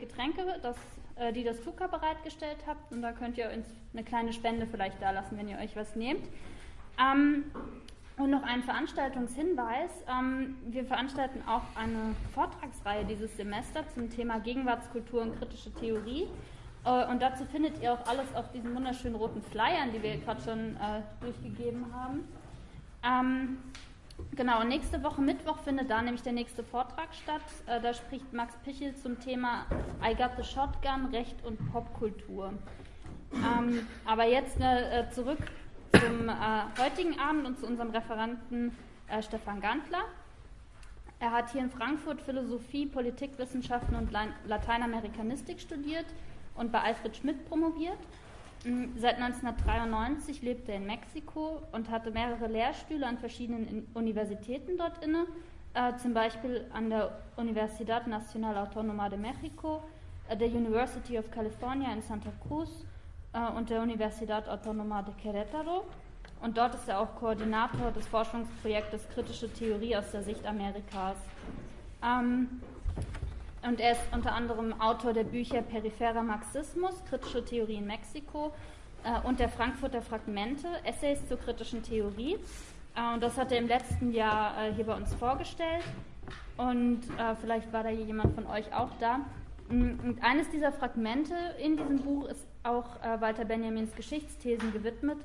Getränke, das, äh, die das Tuka bereitgestellt habt. Und da könnt ihr uns eine kleine Spende vielleicht da lassen, wenn ihr euch was nehmt. Ähm, und noch ein Veranstaltungshinweis. Ähm, wir veranstalten auch eine Vortragsreihe dieses Semester zum Thema Gegenwartskultur und kritische Theorie. Äh, und dazu findet ihr auch alles auf diesen wunderschönen roten Flyern, die wir gerade schon äh, durchgegeben haben. Ähm, genau, nächste Woche Mittwoch findet da nämlich der nächste Vortrag statt. Äh, da spricht Max Pichel zum Thema I Got the Shotgun, Recht und Popkultur. Ähm, aber jetzt äh, zurück zum äh, heutigen Abend und zu unserem Referenten äh, Stefan Gantler. Er hat hier in Frankfurt Philosophie, Politikwissenschaften und Lateinamerikanistik studiert und bei Alfred Schmidt promoviert. Mm, seit 1993 lebt er in Mexiko und hatte mehrere Lehrstühle an verschiedenen Universitäten dort inne, äh, zum Beispiel an der Universidad Nacional Autónoma de México, äh, der University of California in Santa Cruz äh, und der Universidad Autónoma de Querétaro. Und dort ist er auch Koordinator des Forschungsprojektes Kritische Theorie aus der Sicht Amerikas. Ähm, und er ist unter anderem Autor der Bücher Peripherer Marxismus, Kritische Theorie in Mexiko äh, und der Frankfurter Fragmente, Essays zur kritischen Theorie. Äh, und das hat er im letzten Jahr äh, hier bei uns vorgestellt. Und äh, vielleicht war da jemand von euch auch da. Mm, und eines dieser Fragmente in diesem Buch ist auch äh, Walter Benjamins Geschichtsthesen gewidmet.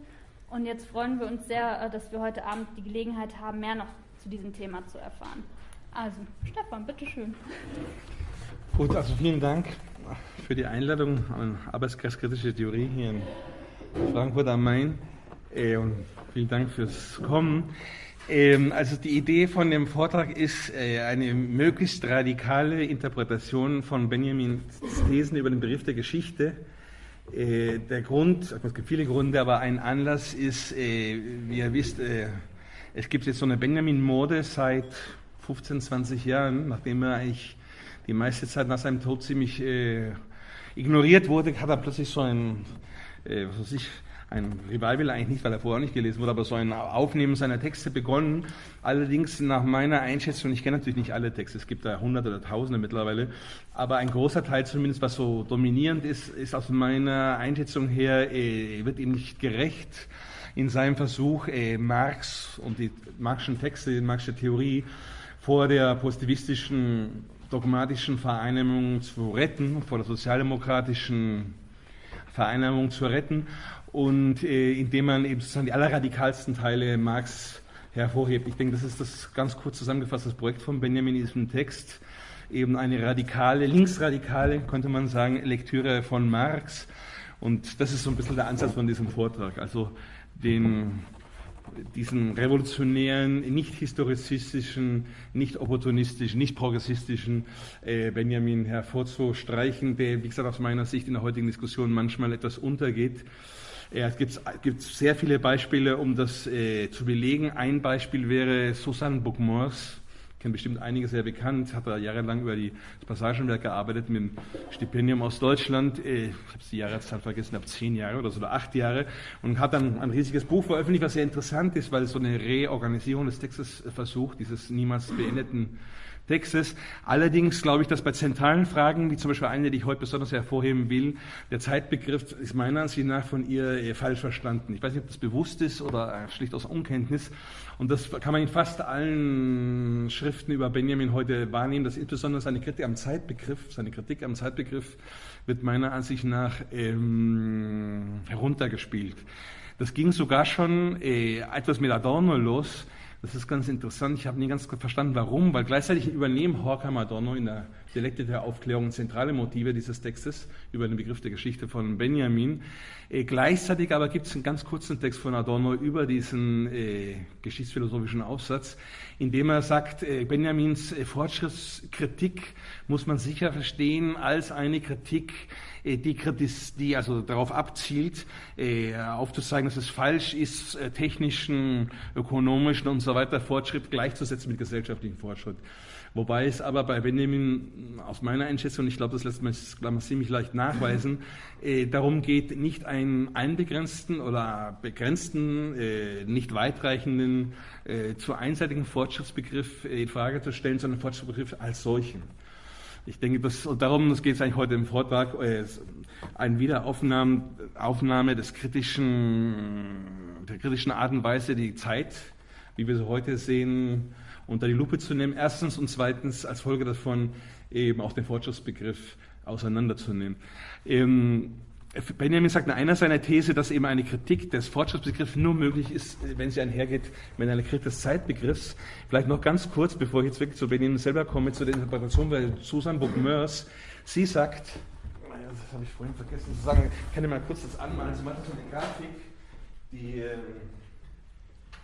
Und jetzt freuen wir uns sehr, äh, dass wir heute Abend die Gelegenheit haben, mehr noch zu diesem Thema zu erfahren. Also, Stefan, bitteschön. Gut, also vielen Dank für die Einladung an Arbeitskreiskritische Theorie hier in Frankfurt am Main äh, und vielen Dank fürs Kommen. Ähm, also die Idee von dem Vortrag ist äh, eine möglichst radikale Interpretation von Benjamins Thesen über den Begriff der Geschichte. Äh, der Grund, es gibt viele Gründe, aber ein Anlass ist, äh, wie ihr wisst, äh, es gibt jetzt so eine Benjamin-Mode seit 15, 20 Jahren, nachdem er eigentlich die meiste Zeit nach seinem Tod ziemlich äh, ignoriert wurde, hat er plötzlich so ein, äh, was weiß ich, ein Revival eigentlich nicht, weil er vorher nicht gelesen wurde, aber so ein Aufnehmen seiner Texte begonnen. Allerdings nach meiner Einschätzung, ich kenne natürlich nicht alle Texte, es gibt da hunderte oder tausende mittlerweile, aber ein großer Teil zumindest, was so dominierend ist, ist aus meiner Einschätzung her, äh, wird ihm nicht gerecht in seinem Versuch, äh, Marx und die Marxischen Texte, die Marxische Theorie vor der positivistischen dogmatischen Vereinnahmung zu retten, vor der sozialdemokratischen Vereinnahmung zu retten und äh, indem man eben sozusagen die allerradikalsten Teile Marx hervorhebt. Ich denke, das ist das ganz kurz zusammengefasst, das Projekt von Benjamin in diesem Text, eben eine radikale, linksradikale, könnte man sagen, Lektüre von Marx. Und das ist so ein bisschen der Ansatz von diesem Vortrag, also den diesen revolutionären, nicht historizistischen, nicht opportunistischen, nicht progressistischen äh, Benjamin hervorzustreichen, der, wie gesagt, aus meiner Sicht in der heutigen Diskussion manchmal etwas untergeht. Es gibt, sehr viele Beispiele, um das äh, zu belegen. Ein Beispiel wäre Susanne Bookmores kennen bestimmt einige sehr bekannt, hat er jahrelang über die, das Passagenwerk gearbeitet mit dem Stipendium aus Deutschland. Äh, ich habe die Jahreszahl vergessen, ab zehn Jahre oder so oder acht Jahre und hat dann ein riesiges Buch veröffentlicht, was sehr interessant ist, weil es so eine Reorganisierung des Textes versucht, dieses niemals beendeten Textes. Allerdings glaube ich, dass bei zentralen Fragen, wie zum Beispiel eine, die ich heute besonders hervorheben will, der Zeitbegriff ist meiner Ansicht nach von ihr falsch verstanden. Ich weiß nicht, ob das bewusst ist oder schlicht aus Unkenntnis. Und das kann man in fast allen Schriften über Benjamin heute wahrnehmen, dass insbesondere seine Kritik am Zeitbegriff, seine Kritik am Zeitbegriff wird meiner Ansicht nach ähm, heruntergespielt. Das ging sogar schon äh, etwas mit Adorno los, das ist ganz interessant. Ich habe nie ganz verstanden, warum, weil gleichzeitig übernehmen Horkheimer Adorno in der Dialekte der Aufklärung zentrale Motive dieses Textes über den Begriff der Geschichte von Benjamin. Äh, gleichzeitig aber gibt es einen ganz kurzen Text von Adorno über diesen äh, geschichtsphilosophischen Aufsatz, in dem er sagt, äh, Benjamins äh, Fortschrittskritik muss man sicher verstehen als eine Kritik, äh, die, die also darauf abzielt, äh, aufzuzeigen, dass es falsch ist, äh, technischen, ökonomischen und so weiter Fortschritt gleichzusetzen mit gesellschaftlichem Fortschritt. Wobei es aber bei Benjamin aus meiner Einschätzung, ich glaube, das lässt man ziemlich leicht nachweisen, äh, darum geht, nicht einen einbegrenzten oder begrenzten, äh, nicht weitreichenden, äh, zu einseitigen Fortschrittsbegriff in Frage zu stellen, sondern Fortschrittsbegriff als solchen. Ich denke, das, und darum geht es eigentlich heute im Vortrag, äh, eine Wiederaufnahme Aufnahme des kritischen, der kritischen Art und Weise, die Zeit, wie wir sie heute sehen, unter die Lupe zu nehmen. Erstens und zweitens als Folge davon eben auch den Fortschrittsbegriff auseinanderzunehmen. Ähm, Benjamin sagt in einer seiner These, dass eben eine Kritik des Fortschrittsbegriffs nur möglich ist, wenn sie einhergeht mit einer Kritik des Zeitbegriffs. Vielleicht noch ganz kurz, bevor ich jetzt wirklich zu Benjamin selber komme, zu der Interpretation bei Susan Book-Mörs. Sie sagt, das habe ich vorhin vergessen zu sagen, ich kann dir mal kurz das anmalen. Sie macht so eine Grafik, die, ähm,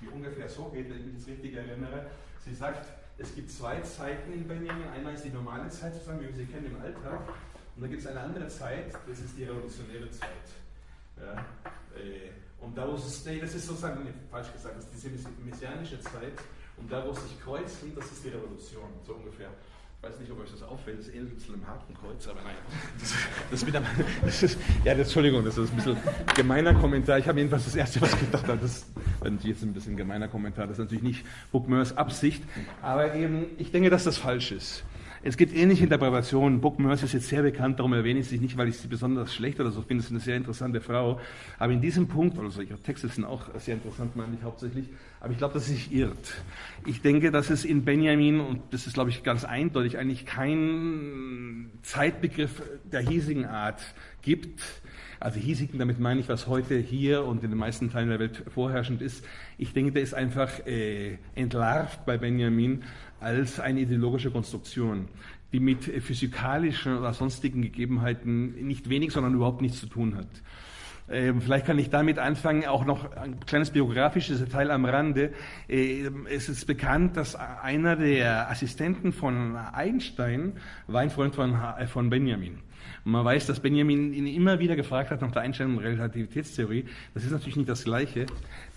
die ungefähr so geht, wenn ich mich das richtig erinnere. Sie sagt, es gibt zwei Zeiten in Benjamin. Einmal ist die normale Zeit, sozusagen, wie wir sie kennen im Alltag. Und dann gibt es eine andere Zeit, das ist die revolutionäre Zeit. Ja, äh, und da, wo es, nee, das ist sozusagen, falsch gesagt, das ist diese messianische Zeit. Und da, wo es sich kreuzen, das ist die Revolution, so ungefähr. Ich weiß nicht, ob euch das auffällt, das ähnelt bisschen einem Hakenkreuz, aber nein. Das, das, wieder, das ist, ja, das, Entschuldigung, das ist ein bisschen gemeiner Kommentar. Ich habe jedenfalls das Erste, was ich gedacht habe, das ist jetzt ein bisschen gemeiner Kommentar, das ist natürlich nicht Bookmers Absicht, aber eben, ich denke, dass das falsch ist. Es gibt ähnliche Interpretationen. Book Mercy ist jetzt sehr bekannt, darum erwähne ich sie nicht, weil ich sie besonders schlecht oder so finde. Es ist eine sehr interessante Frau. Aber in diesem Punkt, also ihre Texte sind auch sehr interessant, meine ich hauptsächlich, aber ich glaube, dass sie sich irrt. Ich denke, dass es in Benjamin, und das ist, glaube ich, ganz eindeutig, eigentlich keinen Zeitbegriff der hiesigen Art gibt, also hiesigen, damit meine ich, was heute hier und in den meisten Teilen der Welt vorherrschend ist. Ich denke, der ist einfach äh, entlarvt bei Benjamin als eine ideologische Konstruktion, die mit physikalischen oder sonstigen Gegebenheiten nicht wenig, sondern überhaupt nichts zu tun hat. Ähm, vielleicht kann ich damit anfangen, auch noch ein kleines biografisches Detail am Rande. Ähm, es ist bekannt, dass einer der Assistenten von Einstein war ein Freund von, von Benjamin. Und man weiß, dass Benjamin ihn immer wieder gefragt hat nach der Einstellung der Relativitätstheorie. Das ist natürlich nicht das Gleiche.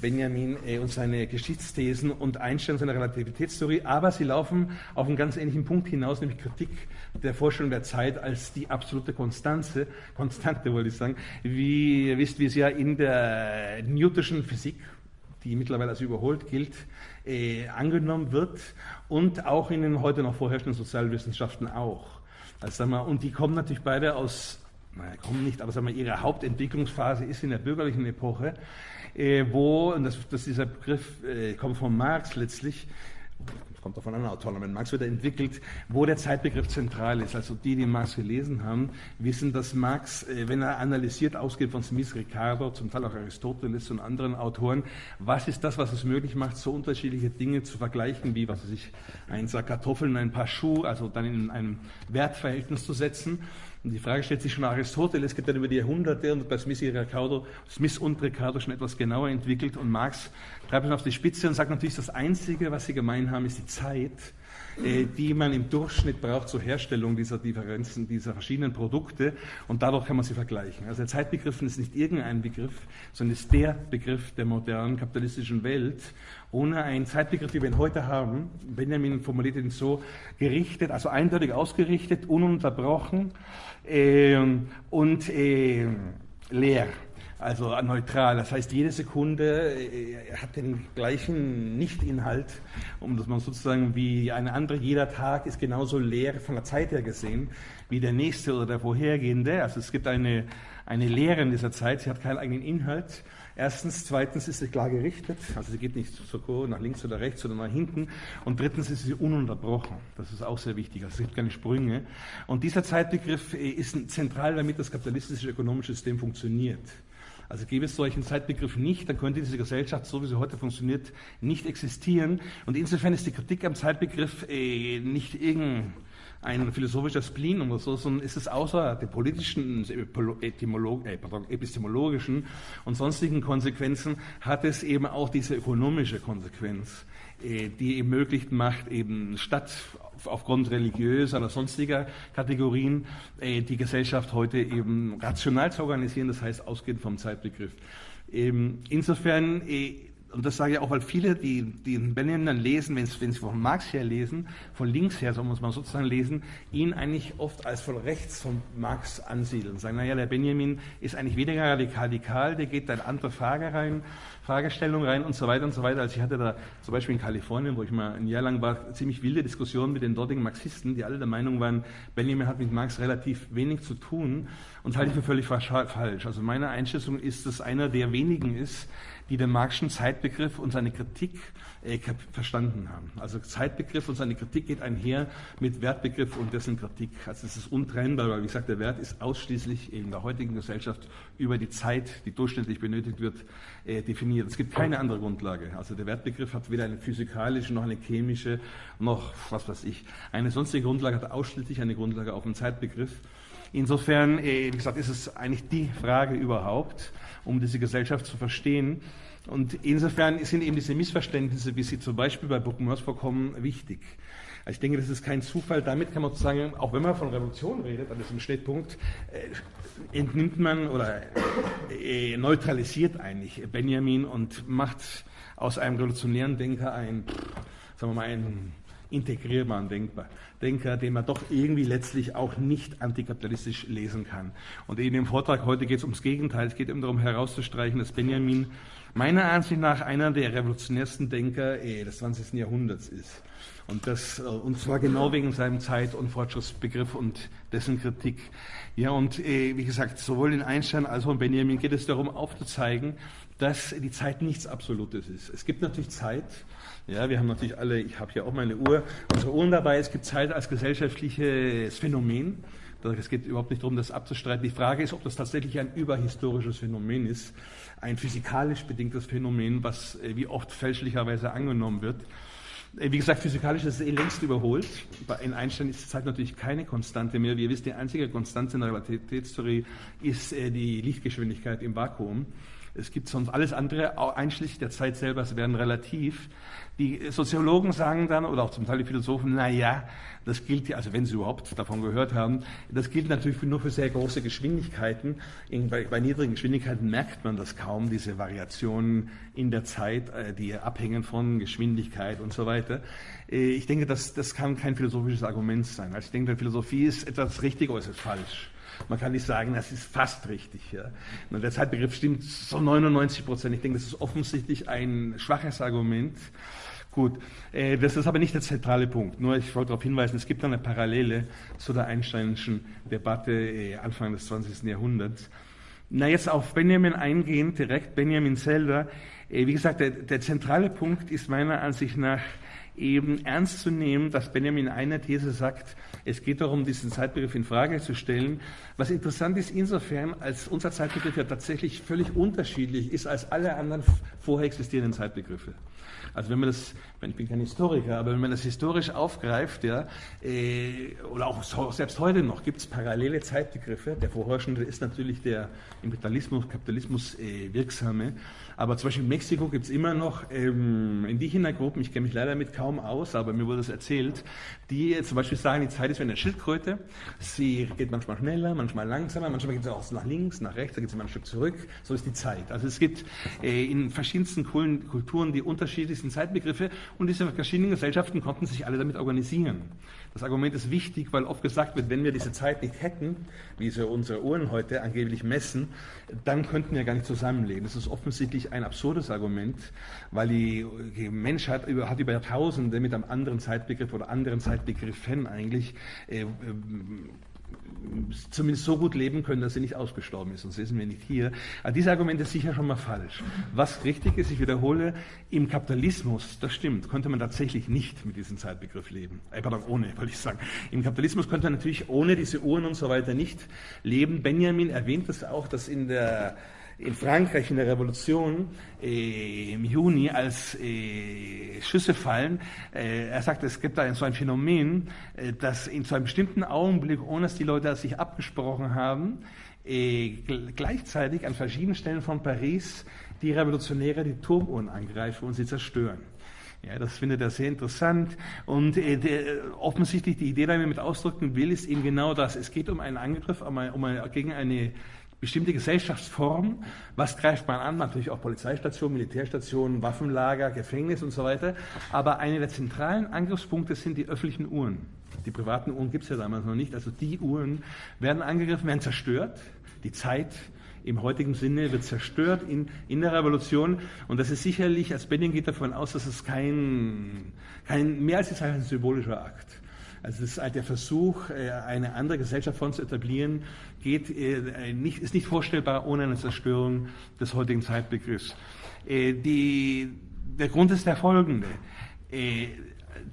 Benjamin äh, und seine Geschichtsthesen und Einstellung seiner Relativitätstheorie, aber sie laufen auf einen ganz ähnlichen Punkt hinaus, nämlich Kritik der Vorstellung der Zeit als die absolute Konstanze, Konstante wollte ich sagen, wie ihr wisst, wie es ja in der Newtonschen Physik die mittlerweile als überholt gilt, äh, angenommen wird und auch in den heute noch vorherrschenden Sozialwissenschaften auch. Also, sag mal, und die kommen natürlich beide aus, naja, kommen nicht, aber sag mal, ihre Hauptentwicklungsphase ist in der bürgerlichen Epoche, äh, wo, und das, das dieser Begriff äh, kommt von Marx letztlich, kommt auch von anderen Autoren, wenn Marx wieder entwickelt, wo der Zeitbegriff zentral ist. Also die, die Marx gelesen haben, wissen, dass Marx, äh, wenn er analysiert, ausgeht von Smith, Ricardo, zum Teil auch Aristoteles und anderen Autoren, was ist das, was es möglich macht, so unterschiedliche Dinge zu vergleichen, wie, was weiß ich, ein Sack Kartoffeln, ein paar Schuhe, also dann in einem Wertverhältnis zu setzen. Und die Frage stellt sich schon Aristoteles, es gibt dann über die Jahrhunderte und bei Smith, Ricardo, Smith und Ricardo schon etwas genauer entwickelt und Marx treibt es auf die Spitze und sagt natürlich, das Einzige, was sie gemein haben, ist die Zeit, äh, die man im Durchschnitt braucht zur Herstellung dieser Differenzen, dieser verschiedenen Produkte und dadurch kann man sie vergleichen. Also der Zeitbegriff ist nicht irgendein Begriff, sondern ist der Begriff der modernen kapitalistischen Welt. Ohne einen Zeitbegriff, wie wir ihn heute haben, Benjamin formuliert ihn so, gerichtet, also eindeutig ausgerichtet, ununterbrochen, ähm, und äh, leer, also neutral. Das heißt, jede Sekunde äh, hat den gleichen Nichtinhalt, um das mal sozusagen wie eine andere, jeder Tag ist genauso leer von der Zeit her gesehen wie der nächste oder der vorhergehende. Also es gibt eine, eine Lehre in dieser Zeit, sie hat keinen eigenen Inhalt. Erstens, zweitens ist sie klar gerichtet, also sie geht nicht so nach links oder rechts oder nach hinten. Und drittens ist sie ununterbrochen. Das ist auch sehr wichtig. Also es gibt keine Sprünge. Und dieser Zeitbegriff äh, ist zentral, damit das kapitalistische ökonomische System funktioniert. Also gäbe es solchen Zeitbegriff nicht, dann könnte diese Gesellschaft, so wie sie heute funktioniert, nicht existieren. Und insofern ist die Kritik am Zeitbegriff äh, nicht irgendein ein philosophischer Spleen oder so, sondern ist es außer den politischen, äh, pardon, epistemologischen und sonstigen Konsequenzen, hat es eben auch diese ökonomische Konsequenz, äh, die eben möglich macht, eben statt aufgrund religiöser oder sonstiger Kategorien äh, die Gesellschaft heute eben rational zu organisieren, das heißt ausgehend vom Zeitbegriff. Ähm, insofern äh, und das sage ich auch, weil viele, die, die Benjamin dann lesen, wenn, sie von Marx her lesen, von links her, so muss man sozusagen lesen, ihn eigentlich oft als von rechts von Marx ansiedeln. Sagen, naja, der Benjamin ist eigentlich weniger radikal, der geht da in andere Frage rein, Fragestellung rein und so weiter und so weiter. Also ich hatte da zum Beispiel in Kalifornien, wo ich mal ein Jahr lang war, ziemlich wilde Diskussionen mit den dortigen Marxisten, die alle der Meinung waren, Benjamin hat mit Marx relativ wenig zu tun und halte ich für völlig falsch. Also meine Einschätzung ist, dass einer der wenigen ist, die den Marxischen Zeitbegriff und seine Kritik äh, verstanden haben. Also Zeitbegriff und seine Kritik geht einher mit Wertbegriff und dessen Kritik. Also es ist untrennbar, weil wie gesagt, der Wert ist ausschließlich in der heutigen Gesellschaft über die Zeit, die durchschnittlich benötigt wird, äh, definiert. Es gibt keine andere Grundlage. Also der Wertbegriff hat weder eine physikalische noch eine chemische noch was weiß ich. Eine sonstige Grundlage hat ausschließlich eine Grundlage auf dem Zeitbegriff. Insofern, äh, wie gesagt, ist es eigentlich die Frage überhaupt, um diese Gesellschaft zu verstehen. Und insofern sind eben diese Missverständnisse, wie sie zum Beispiel bei Buckenmörs vorkommen, wichtig. Also ich denke, das ist kein Zufall. Damit kann man sozusagen, auch wenn man von Revolution redet, an diesem Schnittpunkt, äh, entnimmt man oder äh, neutralisiert eigentlich Benjamin und macht aus einem revolutionären Denker ein, sagen wir mal, ein integrierbaren Denkbar, Denker, den man doch irgendwie letztlich auch nicht antikapitalistisch lesen kann. Und in dem Vortrag heute geht es ums Gegenteil. Es geht eben darum herauszustreichen, dass Benjamin meiner Ansicht nach einer der revolutionärsten Denker eh, des 20. Jahrhunderts ist. Und, das, äh, und zwar genau wegen seinem Zeit- und Fortschrittsbegriff und dessen Kritik. Ja, und äh, wie gesagt, sowohl in Einstein als auch in Benjamin geht es darum aufzuzeigen, dass die Zeit nichts Absolutes ist. Es gibt natürlich Zeit, ja, wir haben natürlich alle, ich habe hier auch meine Uhr, unsere Uhren dabei. Es gibt Zeit als gesellschaftliches Phänomen. Es geht überhaupt nicht darum, das abzustreiten. Die Frage ist, ob das tatsächlich ein überhistorisches Phänomen ist, ein physikalisch bedingtes Phänomen, was äh, wie oft fälschlicherweise angenommen wird. Äh, wie gesagt, physikalisch ist es eh längst überholt. In Einstein ist die Zeit natürlich keine Konstante mehr. Wie ihr wisst, die einzige Konstante in der Relativitätstheorie ist äh, die Lichtgeschwindigkeit im Vakuum. Es gibt sonst alles andere, einschließlich der Zeit selber, werden relativ. Die Soziologen sagen dann, oder auch zum Teil die Philosophen, na ja, das gilt ja, also wenn sie überhaupt davon gehört haben, das gilt natürlich nur für sehr große Geschwindigkeiten. Bei, niedrigen Geschwindigkeiten merkt man das kaum, diese Variationen in der Zeit, äh, die abhängen von Geschwindigkeit und so weiter. Äh, ich denke, das, das kann kein philosophisches Argument sein. Also ich denke, Philosophie ist etwas richtig oder ist es falsch. Man kann nicht sagen, das ist fast richtig. Ja. Der Zeitbegriff stimmt so 99 Prozent. Ich denke, das ist offensichtlich ein schwaches Argument. Gut, äh, das ist aber nicht der zentrale Punkt. Nur ich wollte darauf hinweisen, es gibt eine Parallele zu der Einsteinischen Debatte äh, Anfang des 20. Jahrhunderts. Na, jetzt auf Benjamin eingehend, direkt Benjamin selber. Äh, wie gesagt, der, der zentrale Punkt ist meiner Ansicht nach eben ernst zu nehmen, dass Benjamin einer These sagt, es geht darum, diesen Zeitbegriff in Frage zu stellen. Was interessant ist insofern, als unser Zeitbegriff ja tatsächlich völlig unterschiedlich ist als alle anderen vorher existierenden Zeitbegriffe. Also wenn man das, ich bin kein Historiker, aber wenn man das historisch aufgreift, ja, äh, oder auch selbst heute noch, gibt es parallele Zeitbegriffe. Der vorherrschende ist natürlich der im Kapitalismus, Kapitalismus äh, wirksame. Aber zum Beispiel in Mexiko gibt es immer noch ähm, Indigenergruppen, ich kenne mich leider damit kaum aus, aber mir wurde es erzählt, die zum Beispiel sagen, die Zeit ist wie eine Schildkröte. Sie geht manchmal schneller, manchmal langsamer, manchmal geht sie auch nach links, nach rechts, dann geht sie mal ein Stück zurück. So ist die Zeit. Also es gibt äh, in verschiedensten Kulturen die unterschiedlichsten Zeitbegriffe und diese verschiedenen Gesellschaften konnten sich alle damit organisieren. Das Argument ist wichtig, weil oft gesagt wird, wenn wir diese Zeit nicht hätten, wie sie unsere Uhren heute angeblich messen, dann könnten wir gar nicht zusammenleben. Das ist offensichtlich ein absurdes Argument, weil die Menschheit hat über Jahrtausende mit einem anderen Zeitbegriff oder anderen Zeitbegriffen eigentlich äh, äh, zumindest so gut leben können, dass sie nicht ausgestorben ist, sonst sind wir nicht hier. Aber dieses Argument ist sicher schon mal falsch. Was richtig ist, ich wiederhole, im Kapitalismus, das stimmt, konnte man tatsächlich nicht mit diesem Zeitbegriff leben. Äh, pardon, ohne, wollte ich sagen. Im Kapitalismus konnte man natürlich ohne diese Uhren und so weiter nicht leben. Benjamin erwähnt das auch, dass in der in Frankreich in der Revolution äh, im Juni, als äh, Schüsse fallen, äh, er sagt, es gibt da so ein Phänomen, äh, dass in so einem bestimmten Augenblick, ohne dass die Leute sich abgesprochen haben, äh, gleichzeitig an verschiedenen Stellen von Paris die Revolutionäre die Turmuhren angreifen und sie zerstören. Ja, das findet er sehr interessant. Und äh, der, offensichtlich die Idee, die er mit ausdrücken will, ist eben genau das. Es geht um einen Angriff um ein, um ein, gegen eine bestimmte Gesellschaftsform. Was greift man an? Natürlich auch Polizeistationen, Militärstationen, Waffenlager, Gefängnis und so weiter. Aber einer der zentralen Angriffspunkte sind die öffentlichen Uhren. Die privaten Uhren gibt es ja damals noch nicht. Also die Uhren werden angegriffen, werden zerstört. Die Zeit im heutigen Sinne wird zerstört in, in der Revolution. Und das ist sicherlich, als Benjamin geht davon aus, dass es kein, kein mehr als ist ein symbolischer Akt. Also das ist halt der Versuch, äh, eine andere Gesellschaftsform zu etablieren, geht, äh, nicht, ist nicht vorstellbar ohne eine Zerstörung des heutigen Zeitbegriffs. Äh, die, der Grund ist der folgende,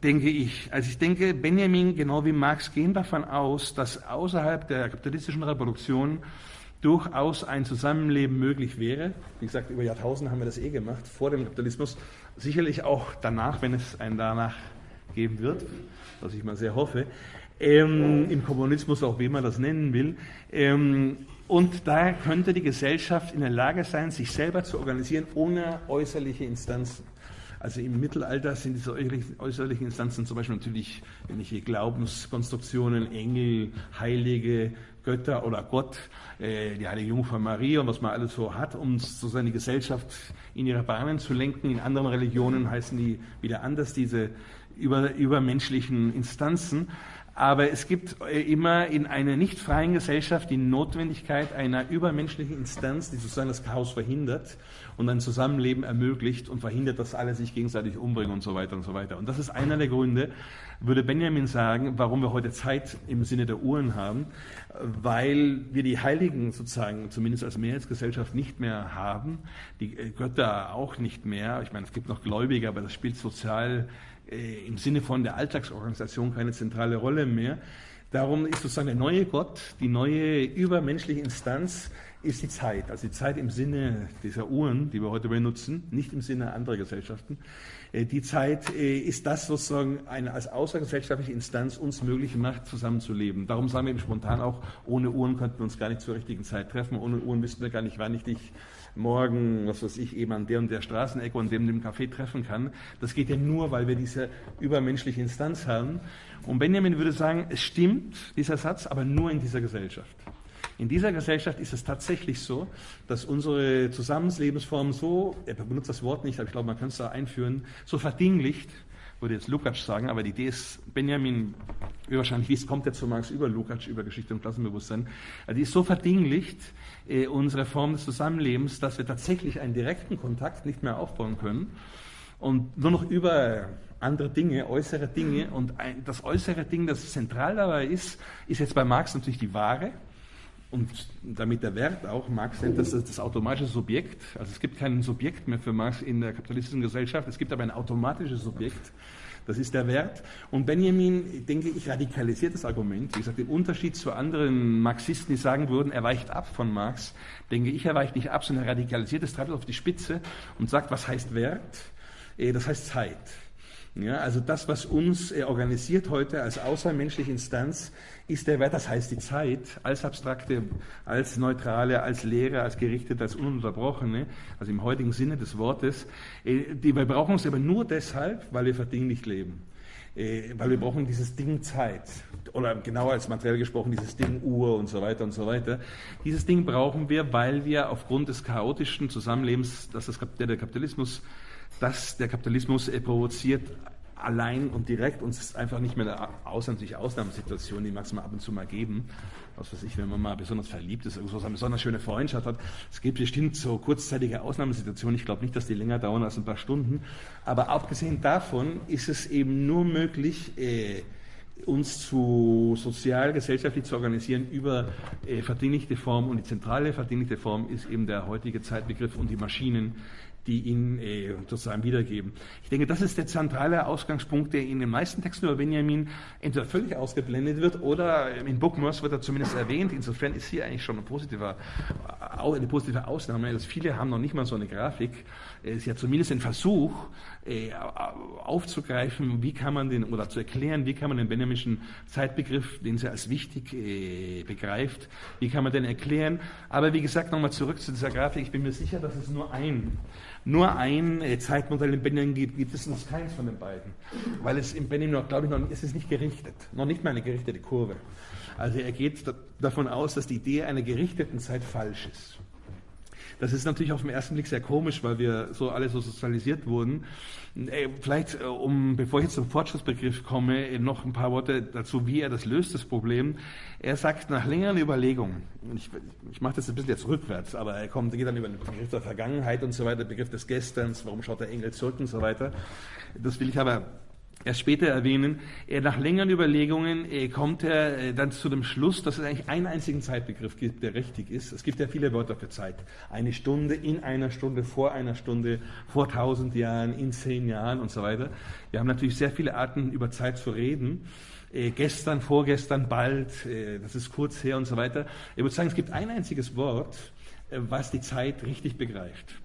denke ich. Also ich denke, Benjamin genau wie Marx gehen davon aus, dass außerhalb der kapitalistischen Revolution durchaus ein Zusammenleben möglich wäre. Wie gesagt, über Jahrtausende haben wir das eh gemacht, vor dem Kapitalismus. Sicherlich auch danach, wenn es einen danach geben wird, was ich mal sehr hoffe. Ähm, Im Kommunismus, auch wie man das nennen will. Ähm, und da könnte die Gesellschaft in der Lage sein, sich selber zu organisieren, ohne äußerliche Instanzen. Also im Mittelalter sind diese äußerlichen Instanzen zum Beispiel natürlich irgendwelche Glaubenskonstruktionen, Engel, Heilige, Götter oder Gott, äh, die heilige Jungfrau Maria und was man alles so hat, um so seine Gesellschaft in ihre Bahnen zu lenken. In anderen Religionen heißen die wieder anders, diese über, übermenschlichen Instanzen. Aber es gibt äh, immer in einer nicht freien Gesellschaft die Notwendigkeit einer übermenschlichen Instanz, die sozusagen das Chaos verhindert und ein Zusammenleben ermöglicht und verhindert, dass alle sich gegenseitig umbringen und so weiter und so weiter. Und das ist einer der Gründe, würde Benjamin sagen, warum wir heute Zeit im Sinne der Uhren haben, weil wir die Heiligen sozusagen zumindest als Mehrheitsgesellschaft nicht mehr haben, die Götter auch nicht mehr. Ich meine, es gibt noch Gläubige, aber das spielt sozial äh, im Sinne von der Alltagsorganisation keine zentrale Rolle mehr. Darum ist sozusagen der neue Gott, die neue übermenschliche Instanz, ist die Zeit. Also die Zeit im Sinne dieser Uhren, die wir heute benutzen, nicht im Sinne anderer Gesellschaften. Äh, die Zeit äh, ist das sozusagen eine als außergesellschaftliche Instanz uns möglich macht, zusammenzuleben. Darum sagen wir eben spontan auch, ohne Uhren könnten wir uns gar nicht zur richtigen Zeit treffen. Ohne Uhren wüssten wir gar nicht, wann ich dich morgen, was weiß ich, eben an der und der Straßenecke und dem, dem Café treffen kann. Das geht ja nur, weil wir diese übermenschliche Instanz haben. Und Benjamin würde sagen, es stimmt, dieser Satz, aber nur in dieser Gesellschaft. In dieser Gesellschaft ist es tatsächlich so, dass unsere Zusammenlebensform so, er benutzt das Wort nicht, aber ich glaube, man kann es da einführen, so verdinglicht, würde jetzt Lukács sagen, aber die Idee ist, Benjamin, wahrscheinlich wie es kommt jetzt zu Marx über Lukács, über Geschichte und Klassenbewusstsein, also die ist so verdinglicht, äh, unsere Form des Zusammenlebens, dass wir tatsächlich einen direkten Kontakt nicht mehr aufbauen können und nur noch über andere Dinge, äußere Dinge und ein, das äußere Ding, das zentral dabei ist, ist jetzt bei Marx natürlich die Ware, und damit der Wert auch, Marx nennt das das automatische Subjekt. Also es gibt kein Subjekt mehr für Marx in der kapitalistischen Gesellschaft, es gibt aber ein automatisches Subjekt. Das ist der Wert. Und Benjamin, denke ich, radikalisiert das Argument. Wie gesagt, im Unterschied zu anderen Marxisten, die sagen würden, er weicht ab von Marx, denke ich, er weicht nicht ab, sondern er radikalisiert es, treibt auf die Spitze und sagt, was heißt Wert? Äh, das heißt Zeit. Ja, also das, was uns äh, organisiert heute als außermenschliche Instanz, ist der Wert, das heißt die Zeit, als abstrakte, als neutrale, als leere, als gerichtete, als ununterbrochene, also im heutigen Sinne des Wortes. Äh, die, wir brauchen es aber nur deshalb, weil wir verdinglich leben. Äh, weil wir brauchen dieses Ding Zeit. Oder genauer als materiell gesprochen, dieses Ding Uhr und so weiter und so weiter. Dieses Ding brauchen wir, weil wir aufgrund des chaotischen Zusammenlebens, das das, der Kapitalismus dass der Kapitalismus äh, provoziert, allein und direkt. Uns ist einfach nicht mehr eine ausnahmliche Ausnahmesituation, die mag es mal ab und zu mal geben. Was weiß ich, wenn man mal besonders verliebt ist, irgendwo so eine besonders schöne Freundschaft hat. Es gibt bestimmt so kurzzeitige Ausnahmesituationen. Ich glaube nicht, dass die länger dauern als ein paar Stunden. Aber abgesehen davon ist es eben nur möglich, äh, uns zu sozial, gesellschaftlich zu organisieren über äh, verdinglichte Form. Und die zentrale verdinglichte Form ist eben der heutige Zeitbegriff und die Maschinen, die ihn äh, sozusagen wiedergeben. Ich denke, das ist der zentrale Ausgangspunkt, der in den meisten Texten über Benjamin entweder völlig ausgeblendet wird oder in Bookmers wird er zumindest erwähnt. Insofern ist hier eigentlich schon ein positiver, eine positive Ausnahme, dass viele haben noch nicht mal so eine Grafik. Es ist ja zumindest ein Versuch, äh, aufzugreifen, wie kann man den, oder zu erklären, wie kann man den Benjaminschen Zeitbegriff, den sie als wichtig äh, begreift, wie kann man den erklären. Aber wie gesagt, nochmal zurück zu dieser Grafik. Ich bin mir sicher, dass es nur ein Nur ein äh, Zeitmodell in Benjamin gibt, gibt es uns keins von den beiden. Weil es im Benjamin noch, glaube ich, noch, es ist nicht gerichtet. Noch nicht mal eine gerichtete Kurve. Also er geht davon aus, dass die Idee einer gerichteten Zeit falsch ist. Das ist natürlich auf den ersten Blick sehr komisch, weil wir so alle so sozialisiert wurden. Äh, vielleicht, äh, um, bevor ich jetzt zum Fortschrittsbegriff komme, äh, noch ein paar Worte dazu, wie er das löst, das Problem. Er sagt, nach längeren Überlegungen, ich, ich mache das ein bisschen jetzt rückwärts, aber er kommt, geht dann über den Begriff der Vergangenheit und so weiter, Begriff des Gesterns, warum schaut der Engel zurück und so weiter. Das will ich aber erst später erwähnen. Nach längeren Überlegungen kommt er dann zu dem Schluss, dass es eigentlich einen einzigen Zeitbegriff gibt, der richtig ist. Es gibt ja viele Wörter für Zeit. Eine Stunde, in einer Stunde, vor einer Stunde, vor tausend Jahren, in zehn Jahren und so weiter. Wir haben natürlich sehr viele Arten, über Zeit zu reden. Äh, gestern, vorgestern, bald, äh, das ist kurz her und so weiter. Ich würde sagen, es gibt ein einziges Wort, äh, was die Zeit richtig begreift.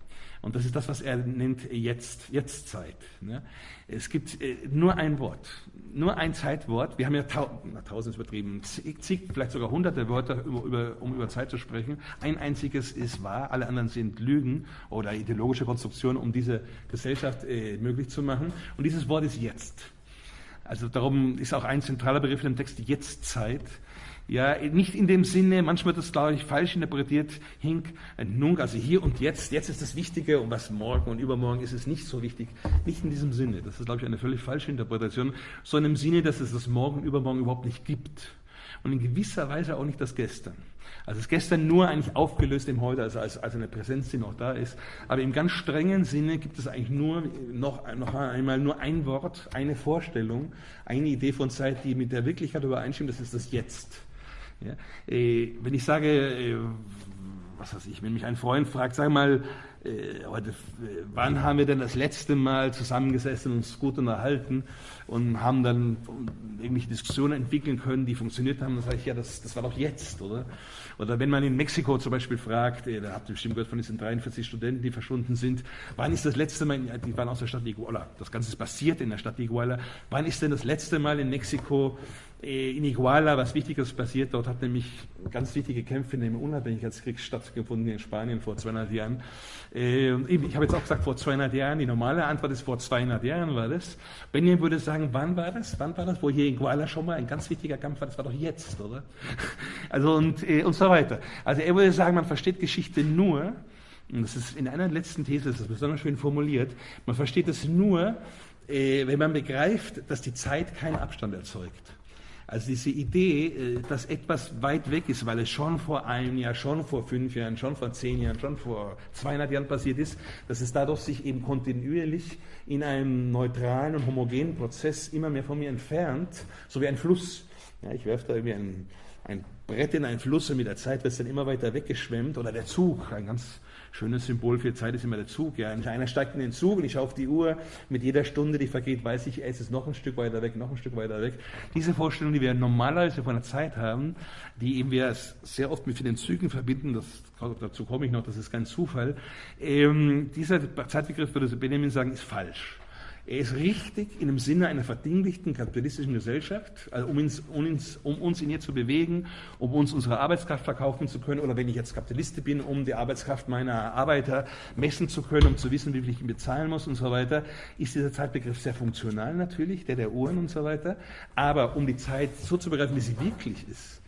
Und das ist das, was er nennt jetzt, Jetztzeit. Ne? Es gibt äh, nur ein Wort, nur ein Zeitwort. Wir haben ja tau na, tausend übertrieben, zig, vielleicht sogar hunderte Wörter, um über Zeit zu sprechen. Ein einziges ist wahr, alle anderen sind Lügen oder ideologische Konstruktionen, um diese Gesellschaft äh, möglich zu machen. Und dieses Wort ist jetzt. Also darum ist auch ein zentraler Begriff im Text Jetztzeit. Ja, nicht in dem Sinne, manchmal wird das, glaube ich, falsch interpretiert, hink, nunc, also hier und jetzt, jetzt ist das Wichtige und was morgen und übermorgen ist es nicht so wichtig. Nicht in diesem Sinne. Das ist, glaube ich, eine völlig falsche Interpretation, sondern im Sinne, dass es das Morgen, übermorgen überhaupt nicht gibt. Und in gewisser Weise auch nicht das Gestern. Also das Gestern nur eigentlich aufgelöst im Heute, also als, als eine Präsenz, die noch da ist. Aber im ganz strengen Sinne gibt es eigentlich nur noch, noch einmal nur ein Wort, eine Vorstellung, eine Idee von Zeit, die mit der Wirklichkeit übereinstimmt, das ist das Jetzt. Ja? Äh, wenn ich sage, äh, was weiß ich, wenn mich ein Freund fragt, sag mal, äh, heute, wann haben wir denn das letzte Mal zusammengesessen und uns gut unterhalten und haben dann irgendwelche Diskussionen entwickeln können, die funktioniert haben, dann sage ich, ja, das, das war doch jetzt, oder? Oder wenn man in Mexiko zum Beispiel fragt, da habt ihr bestimmt gehört von diesen 43 Studenten, die verschwunden sind, wann ist das letzte Mal, die waren aus der Stadt Iguala, das Ganze ist passiert in der Stadt Iguala, wann ist denn das letzte Mal in Mexiko in Iguala was Wichtiges passiert. Dort hat nämlich ganz wichtige Kämpfe in dem Unabhängigkeitskrieg stattgefunden in Spanien vor 200 Jahren. Äh, ich habe jetzt auch gesagt vor 200 Jahren. Die normale Antwort ist vor 200 Jahren war das. Benjamin würde sagen, wann war das? Wann war das? Wo hier in Iguala schon mal ein ganz wichtiger Kampf war? Das war doch jetzt, oder? Also und, äh, und so weiter. Also er würde sagen, man versteht Geschichte nur, und das ist in einer letzten These, das ist besonders schön formuliert, man versteht es nur, wenn man begreift, dass die Zeit keinen Abstand erzeugt. Also diese Idee, äh, dass etwas weit weg ist, weil es schon vor einem Jahr, schon vor fünf Jahren, schon vor zehn Jahren, schon vor 200 Jahren passiert ist, dass es dadurch sich eben kontinuierlich in einem neutralen und homogenen Prozess immer mehr von mir entfernt, so wie ein Fluss. Ja, ich werfe da irgendwie ein, ein Brett in einen Fluss und mit der Zeit wird es dann immer weiter weggeschwemmt oder der Zug, ein ganz Schönes Symbol für Zeit ist immer der Zug. Ja. Einer steigt in den Zug und ich schaue auf die Uhr. Mit jeder Stunde, die vergeht, weiß ich, es ist noch ein Stück weiter weg, noch ein Stück weiter weg. Diese Vorstellung, die wir normalerweise von der Zeit haben, die eben wir sehr oft mit den Zügen verbinden, das, dazu komme ich noch, das ist kein Zufall. Ähm, dieser Zeitbegriff, würde Benjamin sagen, ist falsch. Er ist richtig in dem Sinne einer verdinglichten kapitalistischen Gesellschaft, also um, ins, um, ins, um, uns in ihr zu bewegen, um uns unsere Arbeitskraft verkaufen zu können, oder wenn ich jetzt Kapitalist bin, um die Arbeitskraft meiner Arbeiter messen zu können, um zu wissen, wie viel ich ihn bezahlen muss und so weiter, ist dieser Zeitbegriff sehr funktional natürlich, der der Uhren und so weiter. Aber um die Zeit so zu begreifen, wie sie wirklich ist,